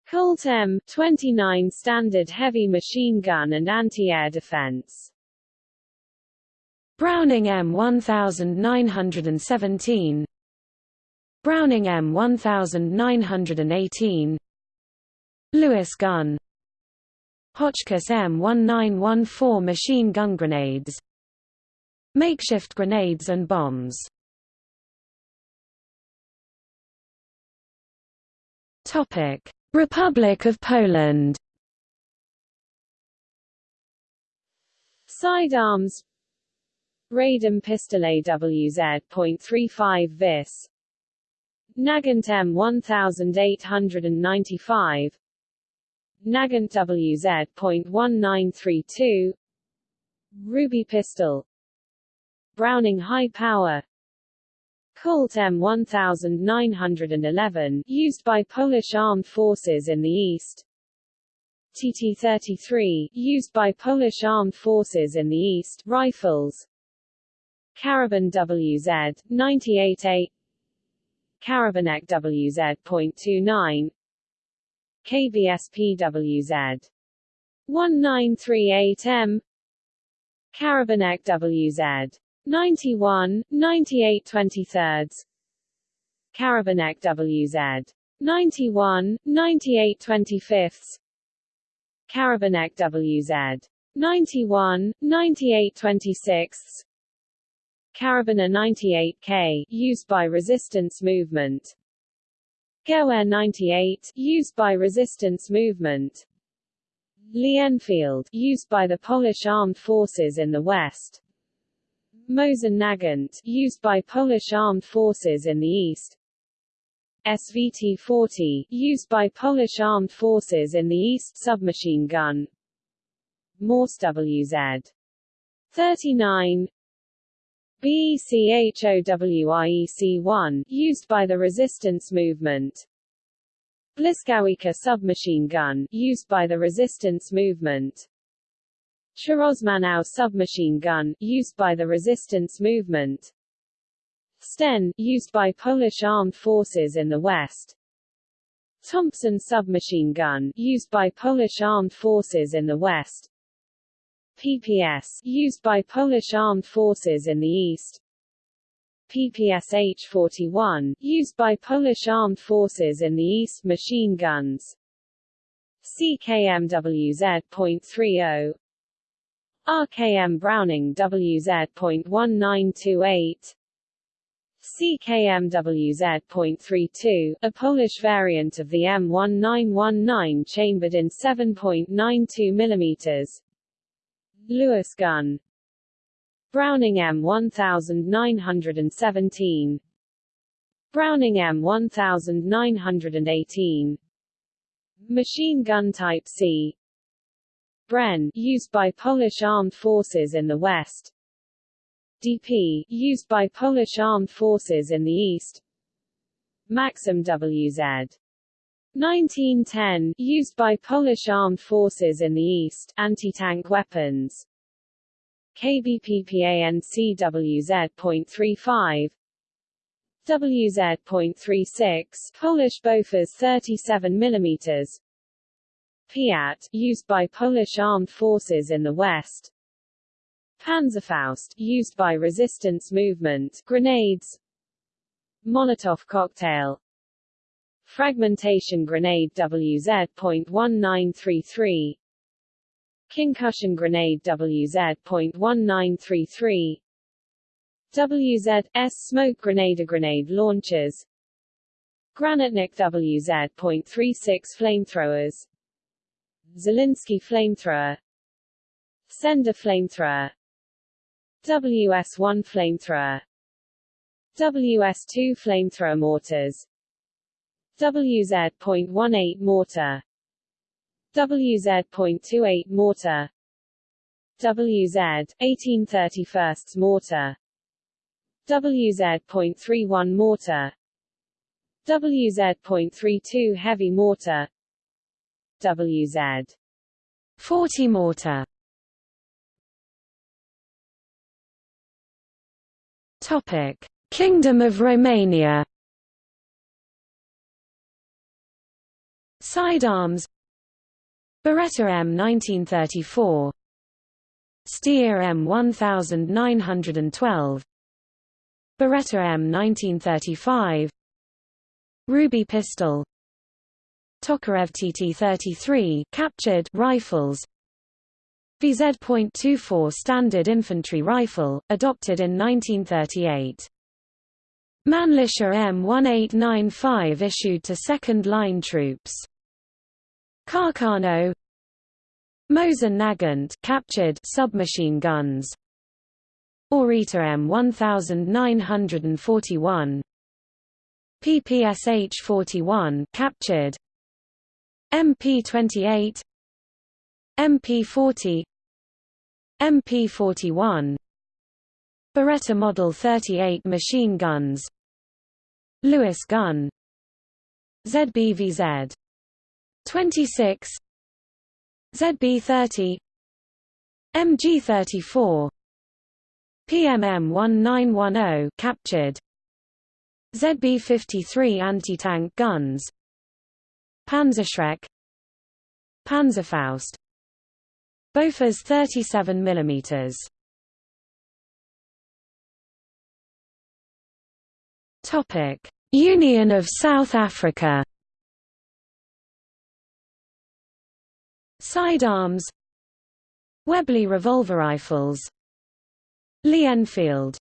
B: Colt M29 standard heavy machine gun and anti-air defense.
A: Browning M1917 Browning M1918 Lewis gun Hotchkiss M1914 machine gun grenades Makeshift grenades and bombs. Republic of Poland.
B: Sidearms. Radom Pistol AWZ.35 vis Nagant M1895 Nagant WZ.1932 Ruby pistol Browning high power. Colt M1911 used by Polish armed forces in the east. TT-33 used by Polish armed forces in the east rifles. Karabin WZ 98A Karabinek WZ.29 KVSP WZ 1938M Karabinek WZ 91, 98 23 Karabinek WZ 91, 98 25 Karabinek WZ 91, 98 26 Karabiner 98K used by resistance movement. Gewehr 98 used by resistance movement. Lee Enfield used by the Polish armed forces in the west Mosin Nagant, used by Polish armed forces in the east. SVT-40, used by Polish armed forces in the east submachine gun. Mors WZ. 39 BECHOWIEC-1, used by the resistance movement. Błyskawica submachine gun, used by the resistance movement. Chorozmanow submachine gun, used by the resistance movement. Sten, used by Polish armed forces in the west. Thompson submachine gun, used by Polish armed forces in the west. PPS, used by Polish armed forces in the east. PPS H-41, used by Polish armed forces in the east machine guns. CKMWZ.30 RKM Browning WZ.1928 CKMWZ.32, a Polish variant of the M1919 chambered in 7.92 mm. Lewis gun Browning M1917 Browning M1918 Machine gun type C Bren, used by Polish armed forces in the west. DP, used by Polish armed forces in the east. Maxim WZ. 1910, used by Polish armed forces in the east, anti-tank weapons. KBPPANCWZ.35 WZ.36, Polish Bofors 37 mm Piat, used by Polish armed forces in the west. Panzerfaust, used by resistance movement, grenades. Molotov cocktail. Fragmentation grenade WZ.1933. Concussion grenade WZ.1933. WZ.S smoke grenade grenade launchers. Granatnik WZ.36 flamethrowers Zelinsky flamethrower. Sender flamethrower. WS-1 flamethrower. WS-2 flamethrower mortars. WZ.18 mortar. WZ.28 mortar. WZ 1831 mortar. WZ.31 mortar. WZ.32 heavy mortar WZ 40 mortar. Topic. Kingdom of Romania. Sidearms. Beretta M 1934 Steyr M 1912 Beretta M 1935 Ruby pistol Tokarev TT-33 captured rifles VZ.24 Standard Infantry Rifle, adopted in 1938. Mannlicher M1895 issued to second-line troops. Carcano Mosin Nagant captured submachine guns. Orița M1941 PPSH-41 captured MP28 MP40 MP41 Beretta Model 38 machine guns
A: Lewis gun ZBVZ 26 ZB30 MG34 PMM 1910 captured ZB53 anti-tank guns Panzerschreck Panzerfaust Bofors 37 mm Topic Union of South Africa. Sidearms Webley revolver rifles. Lee Enfield.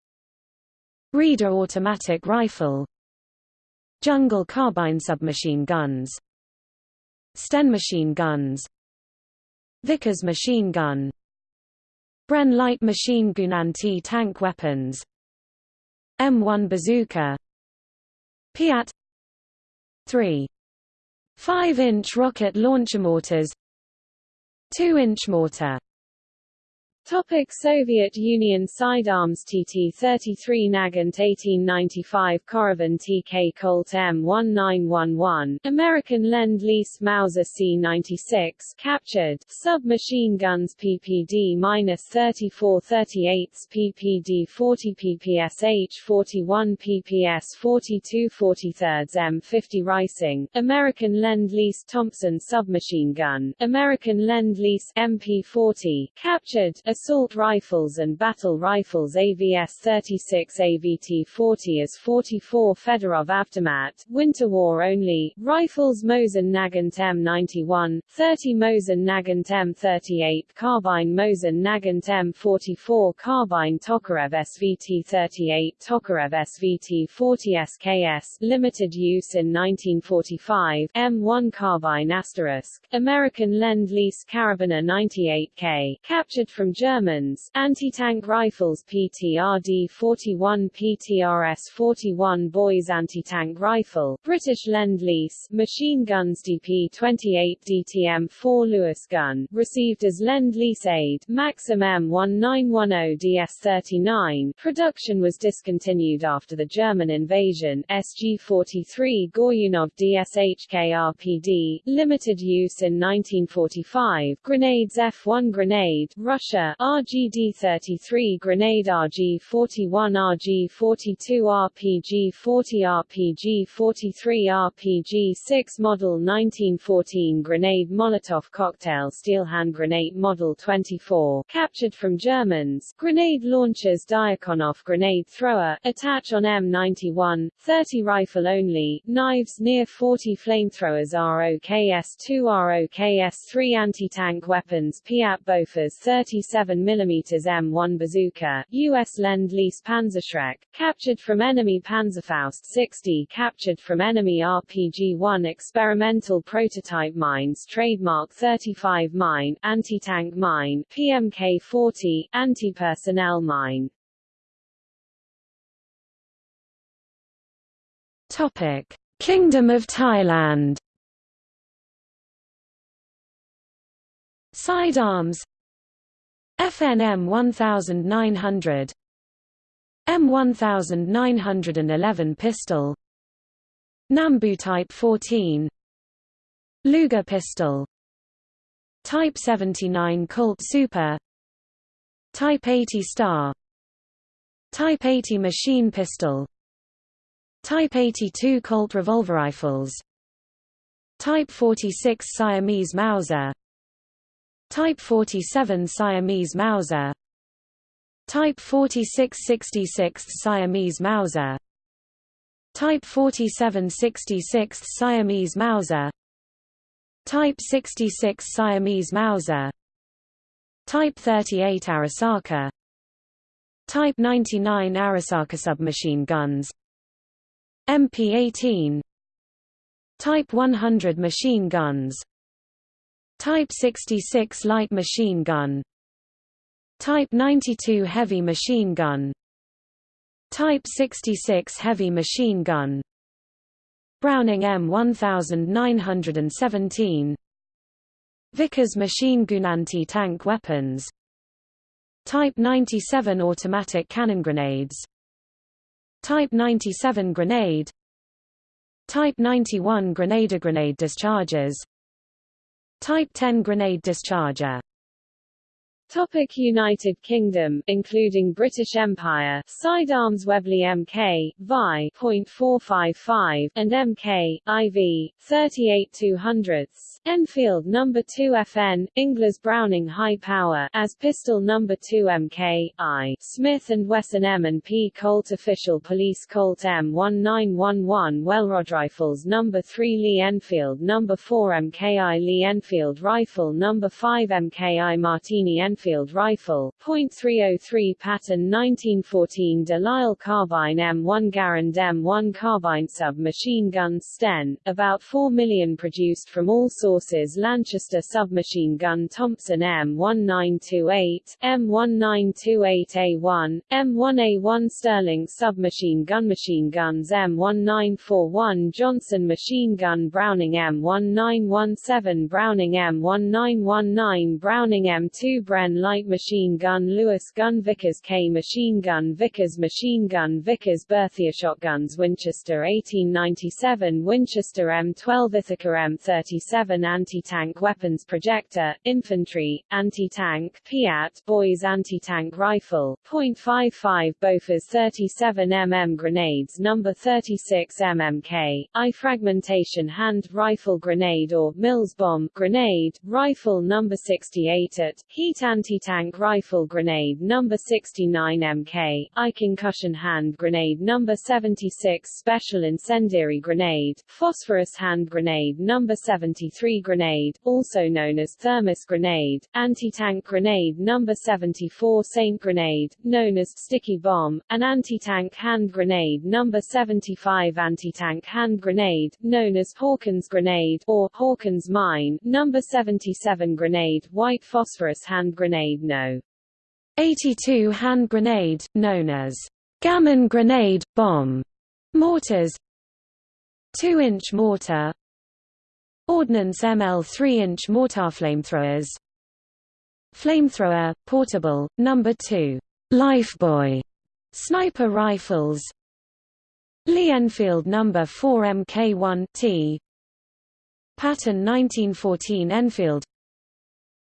A: Rieder automatic rifle. Jungle carbine submachine guns Sten machine guns Vickers machine gun Bren light machine gun anti-tank weapons M1 bazooka Piat 3 5-inch rocket launcher mortars 2-inch mortar
B: Topic Soviet Union Sidearms TT-33 Nagant 1895 Korovin TK Colt M1911 American Lend-Lease Mauser C-96 captured Submachine guns PPD-34 38 PPD 40 PPSH 41 PPS 42 43 M50 Reising American Lend-Lease Thompson submachine gun American Lend-Lease MP40 captured assault rifles and battle rifles AVS-36 AVT-40 as 44 Fedorov Avtomat, Winter War only, rifles Mosin Nagant M91, 30 Mosin Nagant M38 carbine Mosin Nagant M44 carbine Tokarev SVT-38 Tokarev SVT-40 SKS, limited use in 1945, M1 carbine Asterisk, American Lend-Lease Karabiner 98K, captured from Germany Germans, anti-tank rifles PTRD-41 PTRS-41 Boys anti-tank rifle, British Lend-Lease, machine guns DP-28 DTM-4 Lewis gun, received as Lend-Lease aid, Maxim M1910 DS-39, production was discontinued after the German invasion, SG-43 Goryunov DSHK RPD, limited use in 1945, grenades F-1 grenade, Russia, RGD-33 Grenade RG-41 RG-42 RPG-40 RPG-43 RPG-6 Model 1914 Grenade Molotov Cocktail Steel Hand Grenade Model 24 captured from Germans Grenade Launchers Diakonoff Grenade Thrower attach on M91 30 rifle only Knives near 40 flamethrowers ROKS-2 ROKS-3 anti-tank weapons Piat Bofors 37 7 mm M1 bazooka, U.S. Lend-Lease Panzerschreck, captured from enemy Panzerfaust 60 captured from enemy RPG-1 experimental prototype mines trademark 35 mine, anti-tank mine, PMK-40, anti-personnel mine.
A: Topic: Kingdom of Thailand Sidearms FNM 1900 M1911 pistol. Nambu Type 14 Luger pistol. Type 79 Colt Super. Type 80 Star. Type 80 machine pistol. Type 82 Colt revolver rifles. Type 46 Siamese Mauser Type 47 Siamese Mauser. Type 4666 Siamese Mauser. Type 4766 Siamese Mauser. Type 66 Siamese Mauser. Type 38 Arisaka Type 99 Arisaka submachine guns. MP-18 Type 100 machine guns Type 66 light machine gun. Type 92 heavy machine gun. Type 66 heavy machine gun. Browning M1917 Vickers machine gun anti-tank weapons. Type 97 automatic cannon grenades. Type 97 grenade. Type 91 grenade grenade dischargers Type 10 grenade discharger
B: Topic United Kingdom, including British Empire, sidearms Webley Mk, Vi .455, and Mk, IV, 38 200ths. Enfield No. 2 FN, Inglis Browning High Power, as Pistol No. 2 MK, I, Smith & Wesson M&P Colt Official Police Colt M1911 Welrod Rifles No. 3 Lee Enfield No. 4 MKI Lee Enfield Rifle No. 5 MKI Martini Enfield Field rifle, .303 Pattern 1914 Delisle Carbine M1 Garand M1 Carbine submachine gun Sten, about 4 million produced from all sources Lanchester submachine gun Thompson M1928, M1928A1, M1A1 Sterling submachine gun machine guns M1941 Johnson machine gun Browning M1917 Browning M1919 Browning M2 Bren light machine gun Lewis gun Vickers K machine gun Vickers machine gun Vickers Berthier shotguns Winchester 1897 Winchester M12 Ithaca M37 anti-tank weapons projector, infantry, anti-tank, Piat boys anti-tank rifle, .55 Bofors 37 mm grenades number 36 mmk, I fragmentation hand rifle grenade or Mills bomb grenade, rifle number 68 at, heat anti-tank rifle grenade number 69 mk, I concussion hand grenade number 76 special incendiary grenade, phosphorus hand grenade number 73 grenade, also known as thermos grenade, anti-tank grenade number 74 Saint grenade, known as sticky bomb, an anti-tank hand grenade number 75 anti-tank hand grenade, known as Hawkins grenade or Hawkins mine, number 77 grenade, white phosphorus hand grenade no.
A: 82 hand grenade, known as gammon grenade, bomb, mortars. 2-inch mortar. Ordnance ML 3-inch mortar flamethrowers. Flamethrower, portable, number 2, Lifebuoy, sniper rifles. Lee Enfield No. 4 Mk1 T. Pattern 1914 Enfield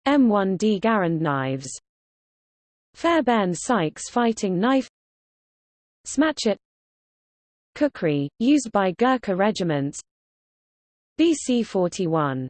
A: M1D Garand knives. Fairbairn Sykes fighting knife. Smatchet Kukri, used by Gurkha regiments. BC 41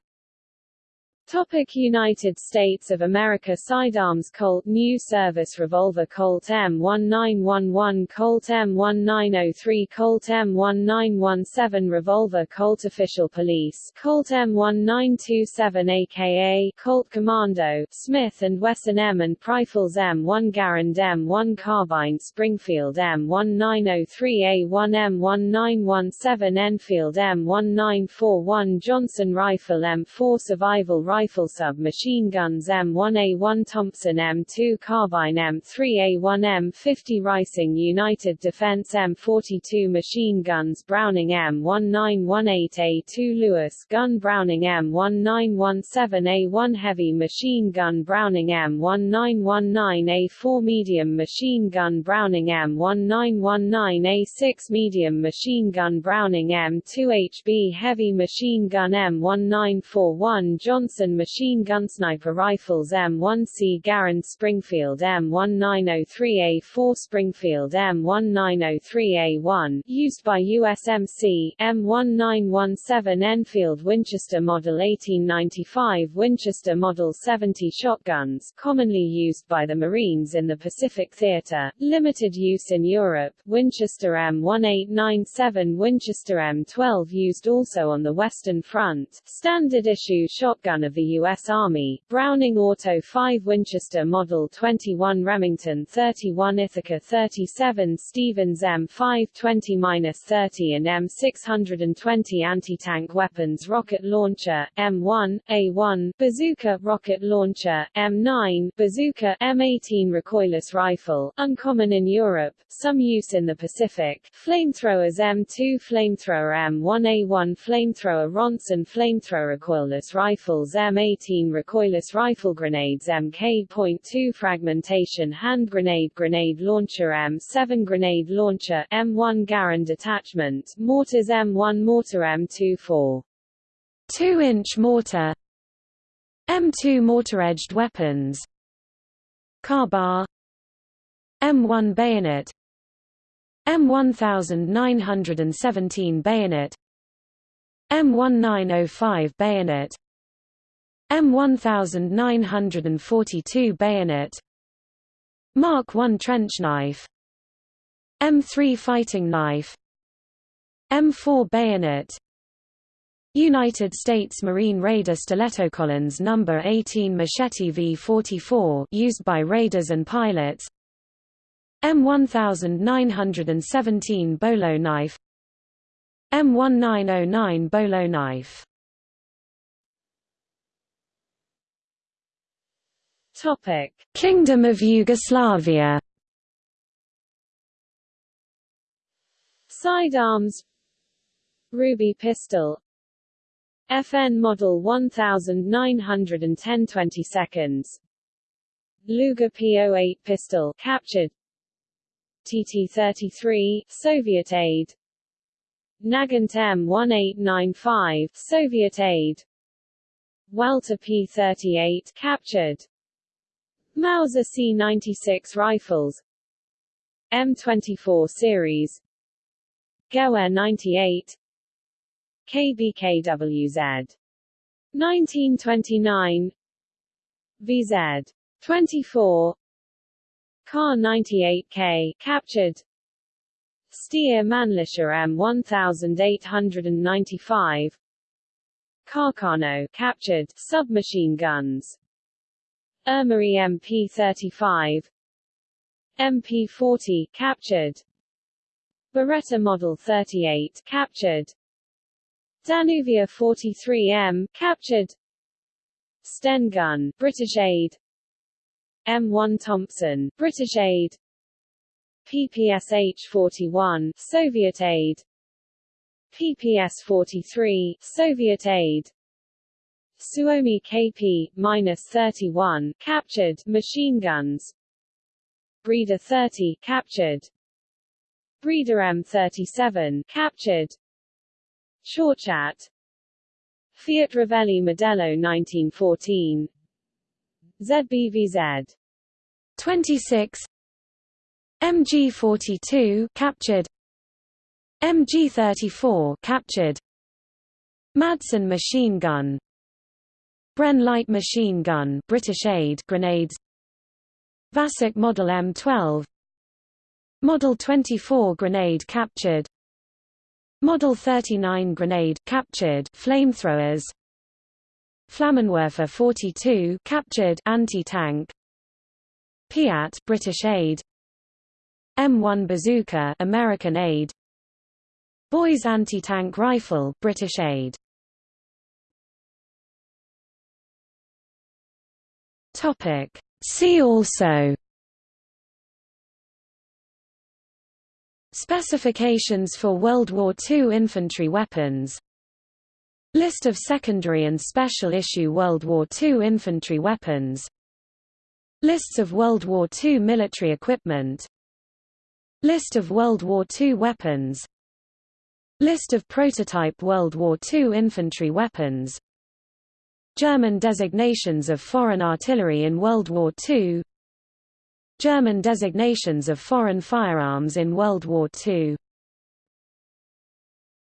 B: Topic United States of America Sidearms Colt New Service Revolver Colt M1911 Colt M1903 Colt M1917 Revolver Colt Official Police Colt M1927 aka Colt Commando Smith & Wesson M and Rifles M1 Garand M1 Carbine Springfield M1903A1 M1917 Enfield M1941 Johnson Rifle M4 Survival Rifle rifle sub-machine guns M1A1 Thompson M2 Carbine M3A1 M50 Reising United Defense M42 machine guns Browning M1918A2 Lewis gun Browning M1917A1 Heavy machine gun Browning M1919A4 Medium machine gun Browning M1919A6 Medium machine gun Browning M2HB Heavy machine gun M1941 Johnson machine gun sniper rifles M1C Garand Springfield M1903A4 Springfield M1903A1 used by USMC M1917 Enfield Winchester Model 1895 Winchester Model 70 shotguns commonly used by the Marines in the Pacific Theater, limited use in Europe Winchester M1897 Winchester M12 used also on the Western Front, standard issue shotgun of the U.S. Army, Browning Auto 5 Winchester Model 21 Remington 31 Ithaca 37 Stevens M5 20-30 and M620 anti-tank weapons rocket launcher, M1, A1, bazooka rocket launcher, M9, bazooka, M18 recoilless rifle, uncommon in Europe, some use in the Pacific, flamethrowers M2 flamethrower M1A1 flamethrower Ronson flamethrower recoilless rifles M18 recoilless rifle grenades Mk.2 fragmentation hand grenade grenade launcher M7 grenade launcher M1 Garand detachment mortars M1 mortar M24
A: 2-inch mortar. M2 mortar-edged weapons. Ka-Bar M1 bayonet. M1917 bayonet. M1905 bayonet M1942 bayonet. Mark I trench knife. M3 fighting knife. M4 bayonet. United States Marine Raider Stiletto Collins No. 18 Machete V-44 used by raiders and pilots. M1917 bolo knife. M1909 bolo knife
B: Topic:
A: Kingdom of Yugoslavia.
B: Sidearms. Ruby pistol. FN model 1910 20 seconds. Luger P08 pistol captured. TT-33 Soviet aid. Nagant M1895 Soviet aid. Walther P38 captured Mauser C96 rifles. M24 series. Gewehr 98 KBKWZ 1929 VZ 24 Kar 98K captured. Steyr Mannlicher M1895 Carcano captured. Submachine guns Ermary MP35 MP40 captured. Beretta Model 38 captured. Danuvia 43M captured. Sten gun British aid. M1 Thompson British aid. PPSH-41 Soviet aid. PPS-43 Soviet aid Suomi KP-31 captured machine guns. Breda 30 captured. Breda M37 captured. Chauchat Fiat Revelli Modello 1914 ZBVZ
A: 26 MG42 captured. MG34 captured. Madsen machine gun Bren light machine gun British aid grenades. Vasek Model M12 Model 24 grenade captured. Model 39 grenade captured flamethrowers. Flammenwerfer 42 captured anti-tank. Piat British aid. M1 bazooka American aid. Boys anti-tank rifle British aid Topic. See also. Specifications for World War II infantry weapons. List of secondary and special issue World War II infantry weapons. Lists of World War II military equipment. List of World War II weapons. List of prototype World War II infantry weapons German designations of foreign artillery in World War II German designations of foreign firearms in World War II